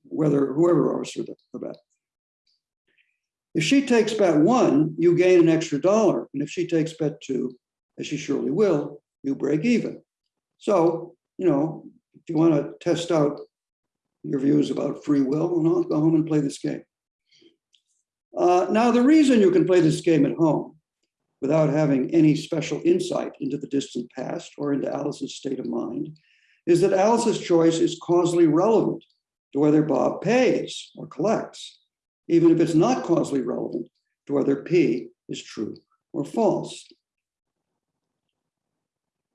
Whether whoever offers her the the bet. If she takes bet one, you gain an extra dollar. And if she takes bet two, as she surely will, you break even. So, you know, if you want to test out your views about free will, well, no, go home and play this game. Uh, now, the reason you can play this game at home without having any special insight into the distant past or into Alice's state of mind is that Alice's choice is causally relevant to whether Bob pays or collects, even if it's not causally relevant to whether P is true or false.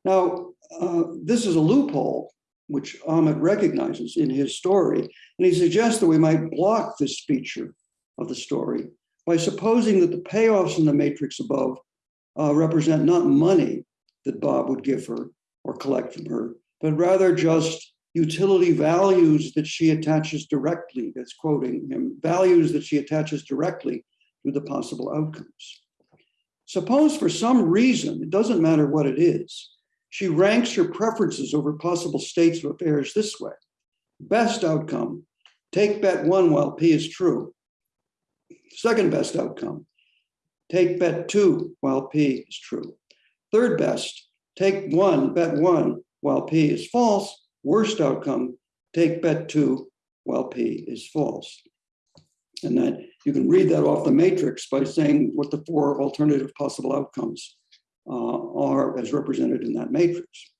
Now, uh, this is a loophole which Ahmed recognizes in his story, and he suggests that we might block this feature of the story by supposing that the payoffs in the matrix above uh, represent not money that Bob would give her or collect from her, but rather just utility values that she attaches directly, that's quoting him, values that she attaches directly to the possible outcomes. Suppose for some reason, it doesn't matter what it is, she ranks her preferences over possible states of affairs this way. Best outcome, take bet one while P is true. Second best outcome, take bet two while P is true. Third best, take one, bet one while P is false. Worst outcome, take bet two while P is false. And then you can read that off the matrix by saying what the four alternative possible outcomes uh, are as represented in that matrix.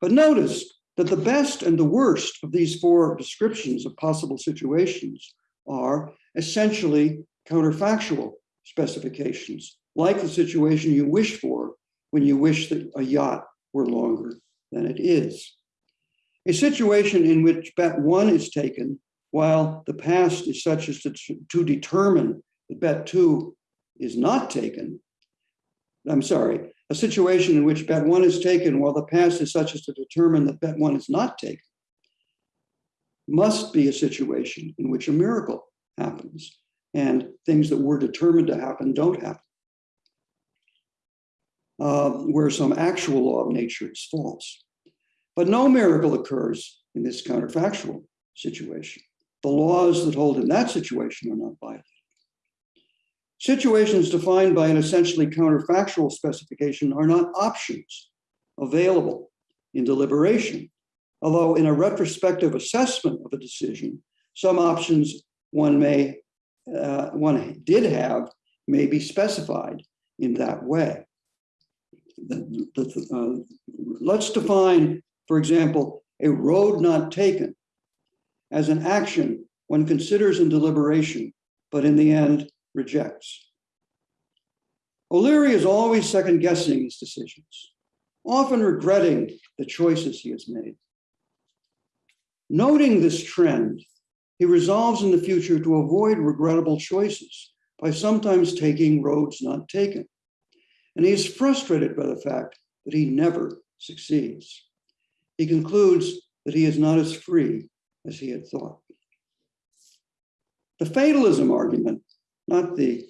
But notice that the best and the worst of these four descriptions of possible situations are essentially counterfactual specifications, like the situation you wish for when you wish that a yacht were longer than it is. A situation in which bet one is taken while the past is such as to, to determine that bet two is not taken. I'm sorry, a situation in which bet one is taken while the past is such as to determine that bet one is not taken must be a situation in which a miracle happens and things that were determined to happen don't happen. Uh, where some actual law of nature is false. But no miracle occurs in this counterfactual situation. The laws that hold in that situation are not violated. Situations defined by an essentially counterfactual specification are not options available in deliberation, although in a retrospective assessment of a decision, some options one may, uh, one did have may be specified in that way. The- the- uh, let's define, for example, a road not taken as an action one considers in deliberation, but in the end rejects. O'Leary is always second guessing his decisions, often regretting the choices he has made. Noting this trend, he resolves in the future to avoid regrettable choices by sometimes taking roads not taken. And he is frustrated by the fact that he never succeeds. He concludes that he is not as free as he had thought. The fatalism argument, not the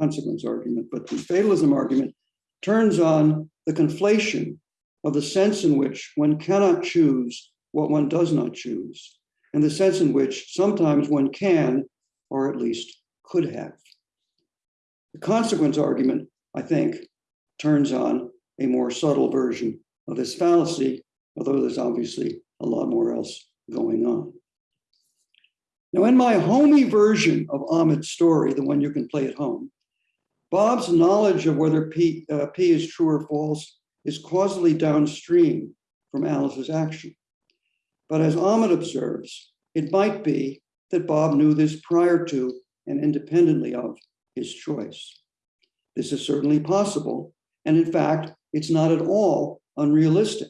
consequence argument, but the fatalism argument turns on the conflation of the sense in which one cannot choose what one does not choose, and the sense in which sometimes one can, or at least could have. The consequence argument, I think, turns on a more subtle version of this fallacy, although there's obviously a lot more else going on. Now, in my homey version of Ahmed's story, the one you can play at home, Bob's knowledge of whether P, uh, P is true or false is causally downstream from Alice's action. But as Ahmed observes, it might be that Bob knew this prior to and independently of his choice. This is certainly possible, and in fact, it's not at all unrealistic.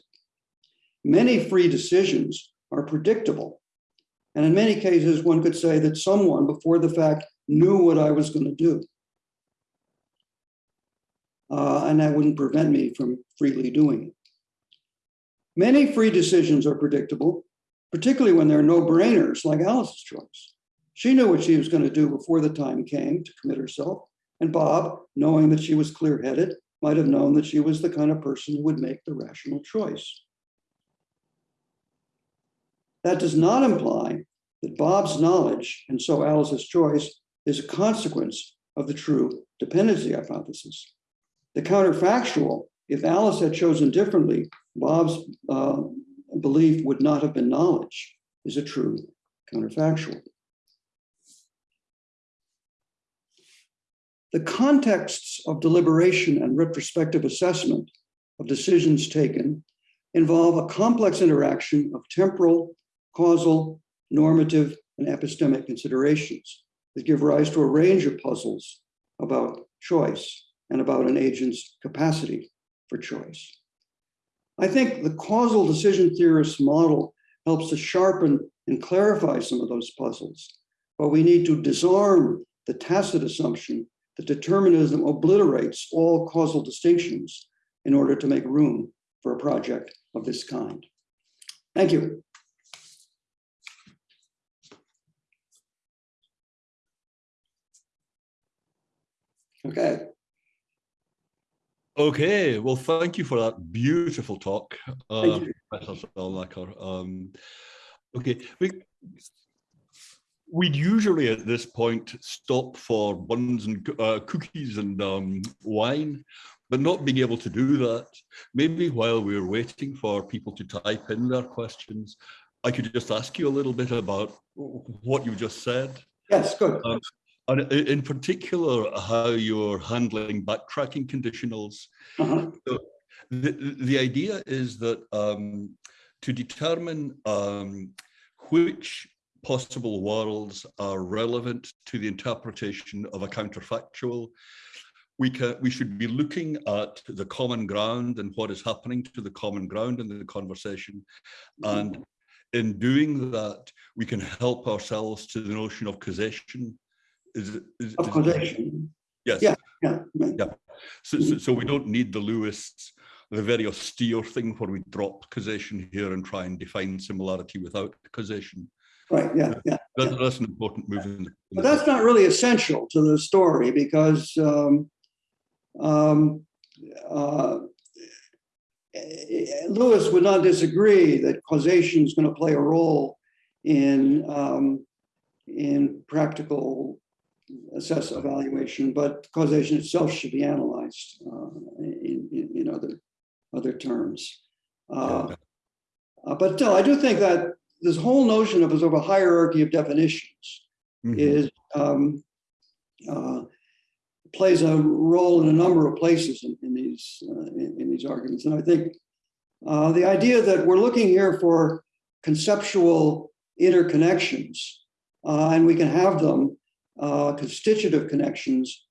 Many free decisions are predictable. And in many cases, one could say that someone before the fact knew what I was going to do. Uh, and that wouldn't prevent me from freely doing it. Many free decisions are predictable, particularly when there are no-brainers like Alice's choice. She knew what she was going to do before the time came to commit herself. And Bob, knowing that she was clear-headed, might have known that she was the kind of person who would make the rational choice. That does not imply that Bob's knowledge, and so Alice's choice, is a consequence of the true dependency hypothesis. The counterfactual, if Alice had chosen differently, Bob's uh, belief would not have been knowledge, is a true counterfactual. The contexts of deliberation and retrospective assessment of decisions taken involve a complex interaction of temporal, causal, normative, and epistemic considerations that give rise to a range of puzzles about choice and about an agent's capacity for choice. I think the causal decision theorist model helps to sharpen and clarify some of those puzzles, but we need to disarm the tacit assumption that determinism obliterates all causal distinctions in order to make room for a project of this kind. Thank you. Okay, Okay, well, thank you for that beautiful talk, uh, thank you. Professor Stalnaker. Um, okay, we, we'd usually at this point stop for buns and uh, cookies and um, wine, but not being able to do that, maybe while we're waiting for people to type in their questions, I could just ask you a little bit about what you just said. Yes, good. Um, and in particular, how you're handling backtracking conditionals. Uh-huh. The, the idea is that um, to determine um, which possible worlds are relevant to the interpretation of a counterfactual, we can we should be looking at the common ground and what is happening to the common ground in the conversation. And in doing that, we can help ourselves to the notion of causation. Is, it- is, Of causation. Yes. Yeah. Yeah, right. So, so, so we don't need the Lewis, the very austere thing where we drop causation here and try and define similarity without causation. right, yeah, yeah. That, that's an important move. In the, in But that's not really essential to the story because um, um, uh, Lewis would not disagree that causation is going to play a role in um, in practical assess evaluation, but causation itself should be analyzed uh, in, in, in other other terms. Uh, uh, but still, I do think that this whole notion of a sort of a hierarchy of definitions Mhm. is um, uh, plays a role in a number of places in, in these uh, in, in these arguments. And I think uh, the idea that we're looking here for conceptual interconnections, uh, and we can have them uh, constitutive connections,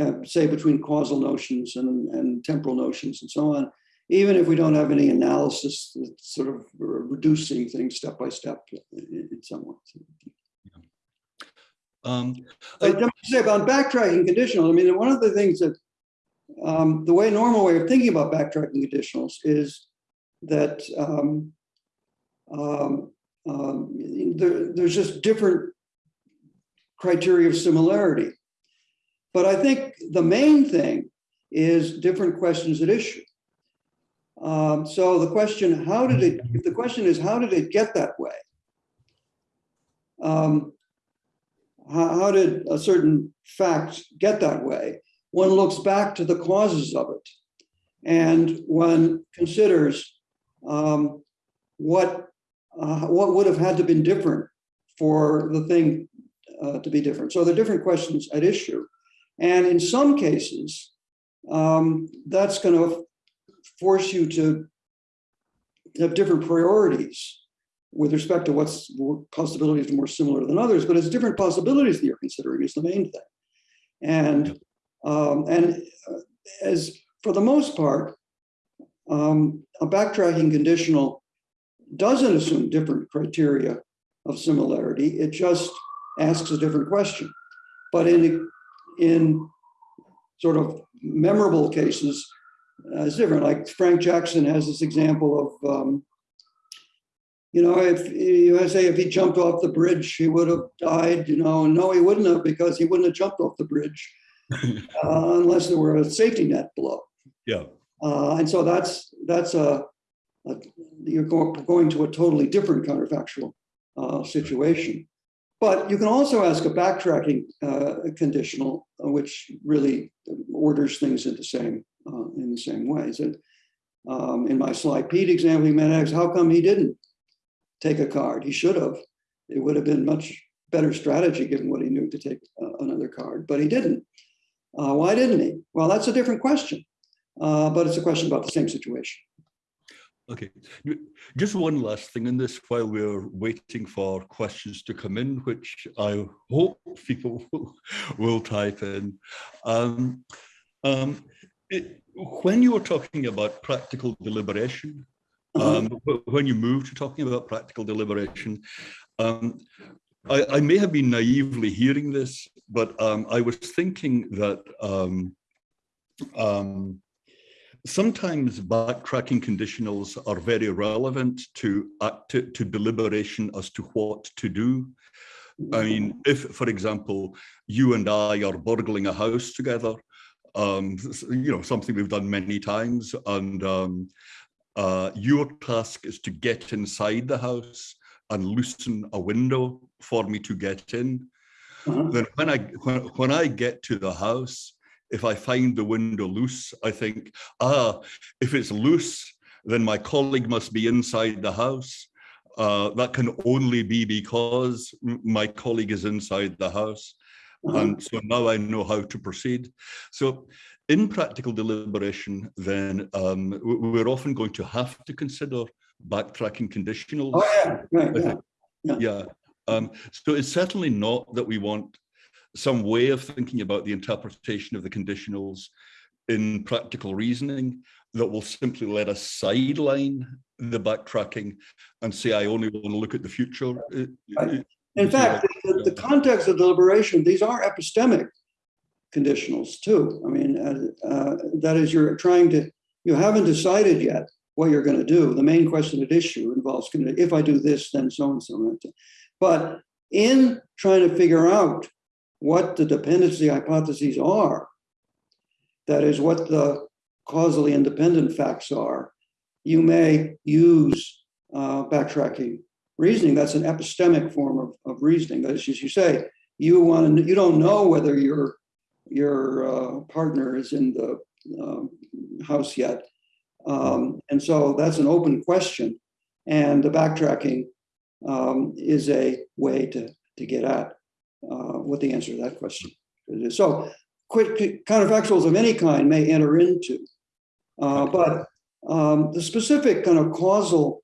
uh, say between causal notions and, and temporal notions and so on, even if we don't have any analysis that's sort of reducing things step by step in, in some ways. Um, But let me say about backtracking conditionals, I mean, one of the things that, um, the way, normal way of thinking about backtracking conditionals is that um, um, um, there, there's just different criteria of similarity. But I think the main thing is different questions at issue. Um, so the question, how did it, if the question is, how did it get that way? Um, how, how did a certain fact get that way? One looks back to the causes of it. And one considers um, what, uh, what would have had to been different for the thing uh, to be different. So there are different questions at issue. And in some cases, um, that's going to force you to have different priorities with respect to what's possibilities are more similar than others, but it's different possibilities that you're considering is the main thing. And Um, and uh, as for the most part, um, a backtracking conditional doesn't assume different criteria of similarity. It just asks a different question. But in, in sort of memorable cases, uh, it's different. Like Frank Jackson has this example of, um, you know, if you say if he jumped off the bridge, he would have died, you know, and no, he wouldn't have because he wouldn't have jumped off the bridge uh, unless there were a safety net below. Yeah. Uh, and so that's that's a, a you're going, going to a totally different counterfactual uh, situation. But you can also ask a backtracking uh, conditional, uh, which really orders things in the same uh, in the same ways. And um, in my Sly Pete example, he might ask, how come he didn't take a card? He should have. It would have been much better strategy given what he knew to take uh, another card, but he didn't. Uh, why didn't he? Well, that's a different question, uh, but it's a question about the same situation. Okay, just one last thing in this while we're waiting for questions to come in, which I hope people will, type in. Um, um, it, when you were talking about practical deliberation, Uh-huh. um, when you moved to talking about practical deliberation, um, I, I, may have been naively hearing this, but um, I was thinking that um, um, sometimes backtracking conditionals are very relevant to, act, to, to deliberation as to what to do. I mean, if, for example, you and I are burgling a house together, um, you know, something we've done many times, and um, uh, your task is to get inside the house and loosen a window for me to get in. Uh -huh. Then when I when, when I get to the house, if I find the window loose, I think, ah, if it's loose, then my colleague must be inside the house. Uh, that can only be because my colleague is inside the house. -huh. And so now I know how to proceed. So in practical deliberation, then um, we're often going to have to consider backtracking conditionals. Oh yeah, right, yeah. yeah. yeah. Um, so it's certainly not that we want some way of thinking about the interpretation of the conditionals in practical reasoning that will simply let us sideline the backtracking and say, I only want to look at the future. Right. In fact, the, the, context of deliberation, these are epistemic conditionals too. I mean, uh, uh, that is you're trying to, you haven't decided yet what you're going to do. The main question at issue involves, if I do this, then so and so. But in trying to figure out what the dependency hypotheses are, that is what the causally independent facts are, you may use uh, backtracking reasoning. That's an epistemic form of, of reasoning. That is, as you say, you want to, you don't know whether your your uh, partner is in the uh, house yet, um, and so that's an open question. And the backtracking um, is a way to to get at uh, what the answer to that question is. So quick counterfactuals of any kind may enter into, uh, but um, the specific kind of causal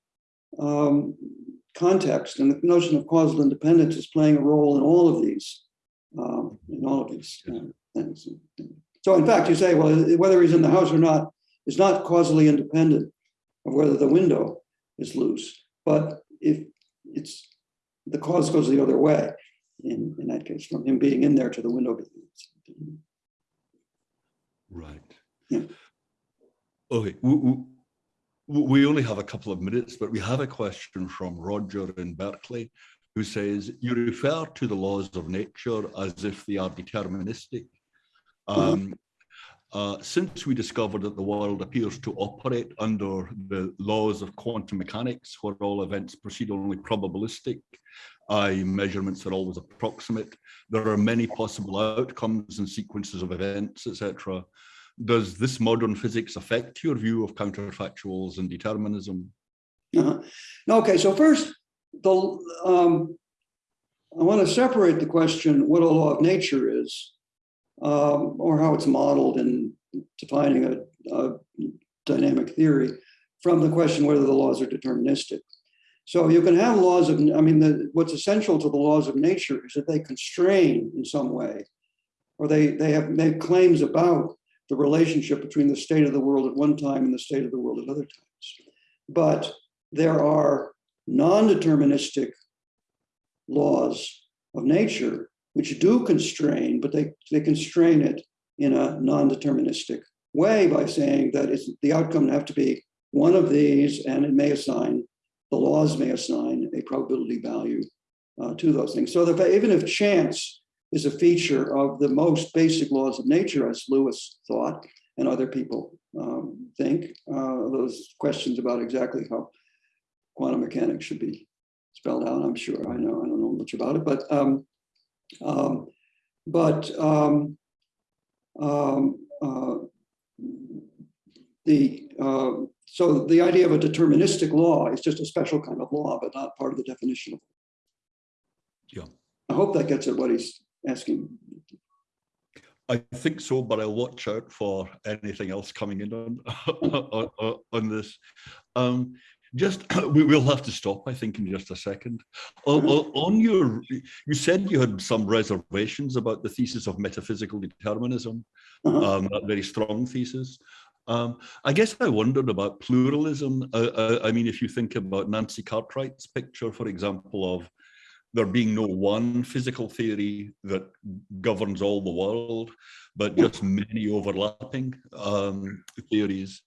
um, context and the notion of causal independence is playing a role in all of these, um, in all of these uh, things. So in fact, you say, well, whether he's in the house or not is not causally independent of whether the window is loose, but if it's the cause goes the other way in, in that case, from him being in there to the window. Right. Yeah. Okay. We, we only have a couple of minutes, but we have a question from Roger in Berkeley who says, you refer to the laws of nature as if they are deterministic. Um, uh, since we discovered that the world appears to operate under the laws of quantum mechanics, where all events proceed only probabilistic, I measurements are always approximate. There are many possible outcomes and sequences of events, etc. Does this modern physics affect your view of counterfactuals and determinism? Uh. Okay, so first, the um, I want to separate the question what a law of nature is, um, or how it's modeled in defining a, a dynamic theory, from the question whether the laws are deterministic. So you can have laws of, I mean, the, what's essential to the laws of nature is that they constrain in some way or they, they have made claims about the relationship between the state of the world at one time and the state of the world at other times. But there are non-deterministic laws of nature which do constrain, but they, they constrain it in a non-deterministic way by saying that it's, the outcome have to be one of these and it may assign, the laws may assign a probability value uh, to those things. So that even if chance is a feature of the most basic laws of nature, as Lewis thought, and other people um, think, uh, those questions about exactly how quantum mechanics should be spelled out, I'm sure, I know, I don't know much about it, but um, um, but um, um, uh, the uh, so the idea of a deterministic law is just a special kind of law, but not part of the definition of. Yeah. I hope that gets at what he's asking. I think so, but I'll watch out for anything else coming in on on, on- on this. Um, just we will have to stop, I think, in just a second. On, on- your, you said you had some reservations about the thesis of metaphysical determinism, Uh-huh. um, that very strong thesis. Um, I guess I wondered about pluralism. Uh, uh, I mean, if you think about Nancy Cartwright's picture, for example, of there being no one physical theory that governs all the world, but just many overlapping um, theories.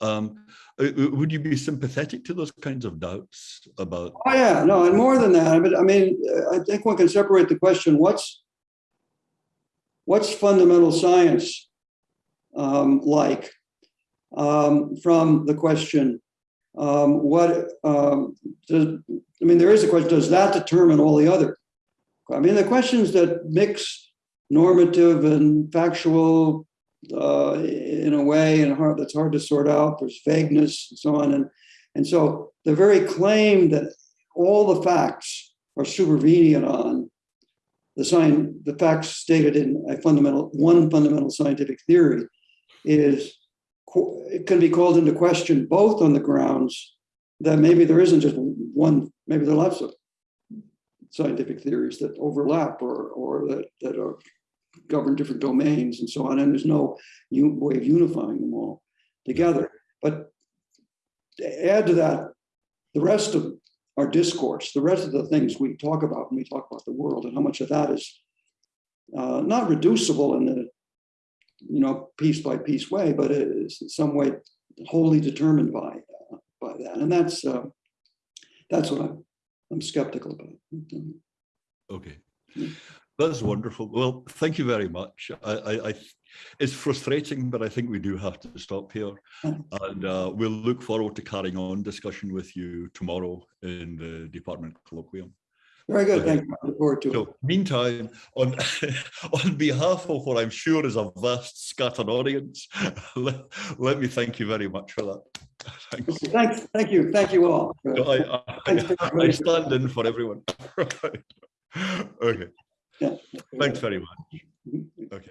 Um, uh, uh, would you be sympathetic to those kinds of doubts about? Oh, yeah, no, and more than that, but I mean, uh, I think one can separate the question, what's what's fundamental science um, like um, from the question, um, what, um, does, I mean, there is a question, does that determine all the other? I mean, the questions that mix normative and factual uh, in a way and hard, that's hard to sort out, there's vagueness and so on. And, and so the very claim that all the facts are supervenient on the sign, the facts stated in a fundamental, one fundamental scientific theory is, it can be called into question both on the grounds that maybe there isn't just one, maybe there are lots of scientific theories that overlap or, or that, that are govern different domains and so on, and there's no way of unifying them all together. But to add to that, the rest of our discourse, the rest of the things we talk about when we talk about the world, and how much of that is uh, not reducible in the you know piece by piece way, but it is in some way wholly determined by uh, by that, and that's uh, that's what I'm I'm skeptical about. Okay, Mm. That's wonderful. Well, thank you very much. I, I, I, it's frustrating, but I think we do have to stop here. Mhm. And uh, we'll look forward to carrying on discussion with you tomorrow in the department colloquium. Very good. Thank you. I look forward to it. So meantime, on, on behalf of what I'm sure is a vast scattered audience, let, let me thank you very much for that. Thanks. Thanks. Thank you. Thank you all. So I, Thanks I, I stand in for everyone. Okay, Thanks very much. Mm-hmm. Okay.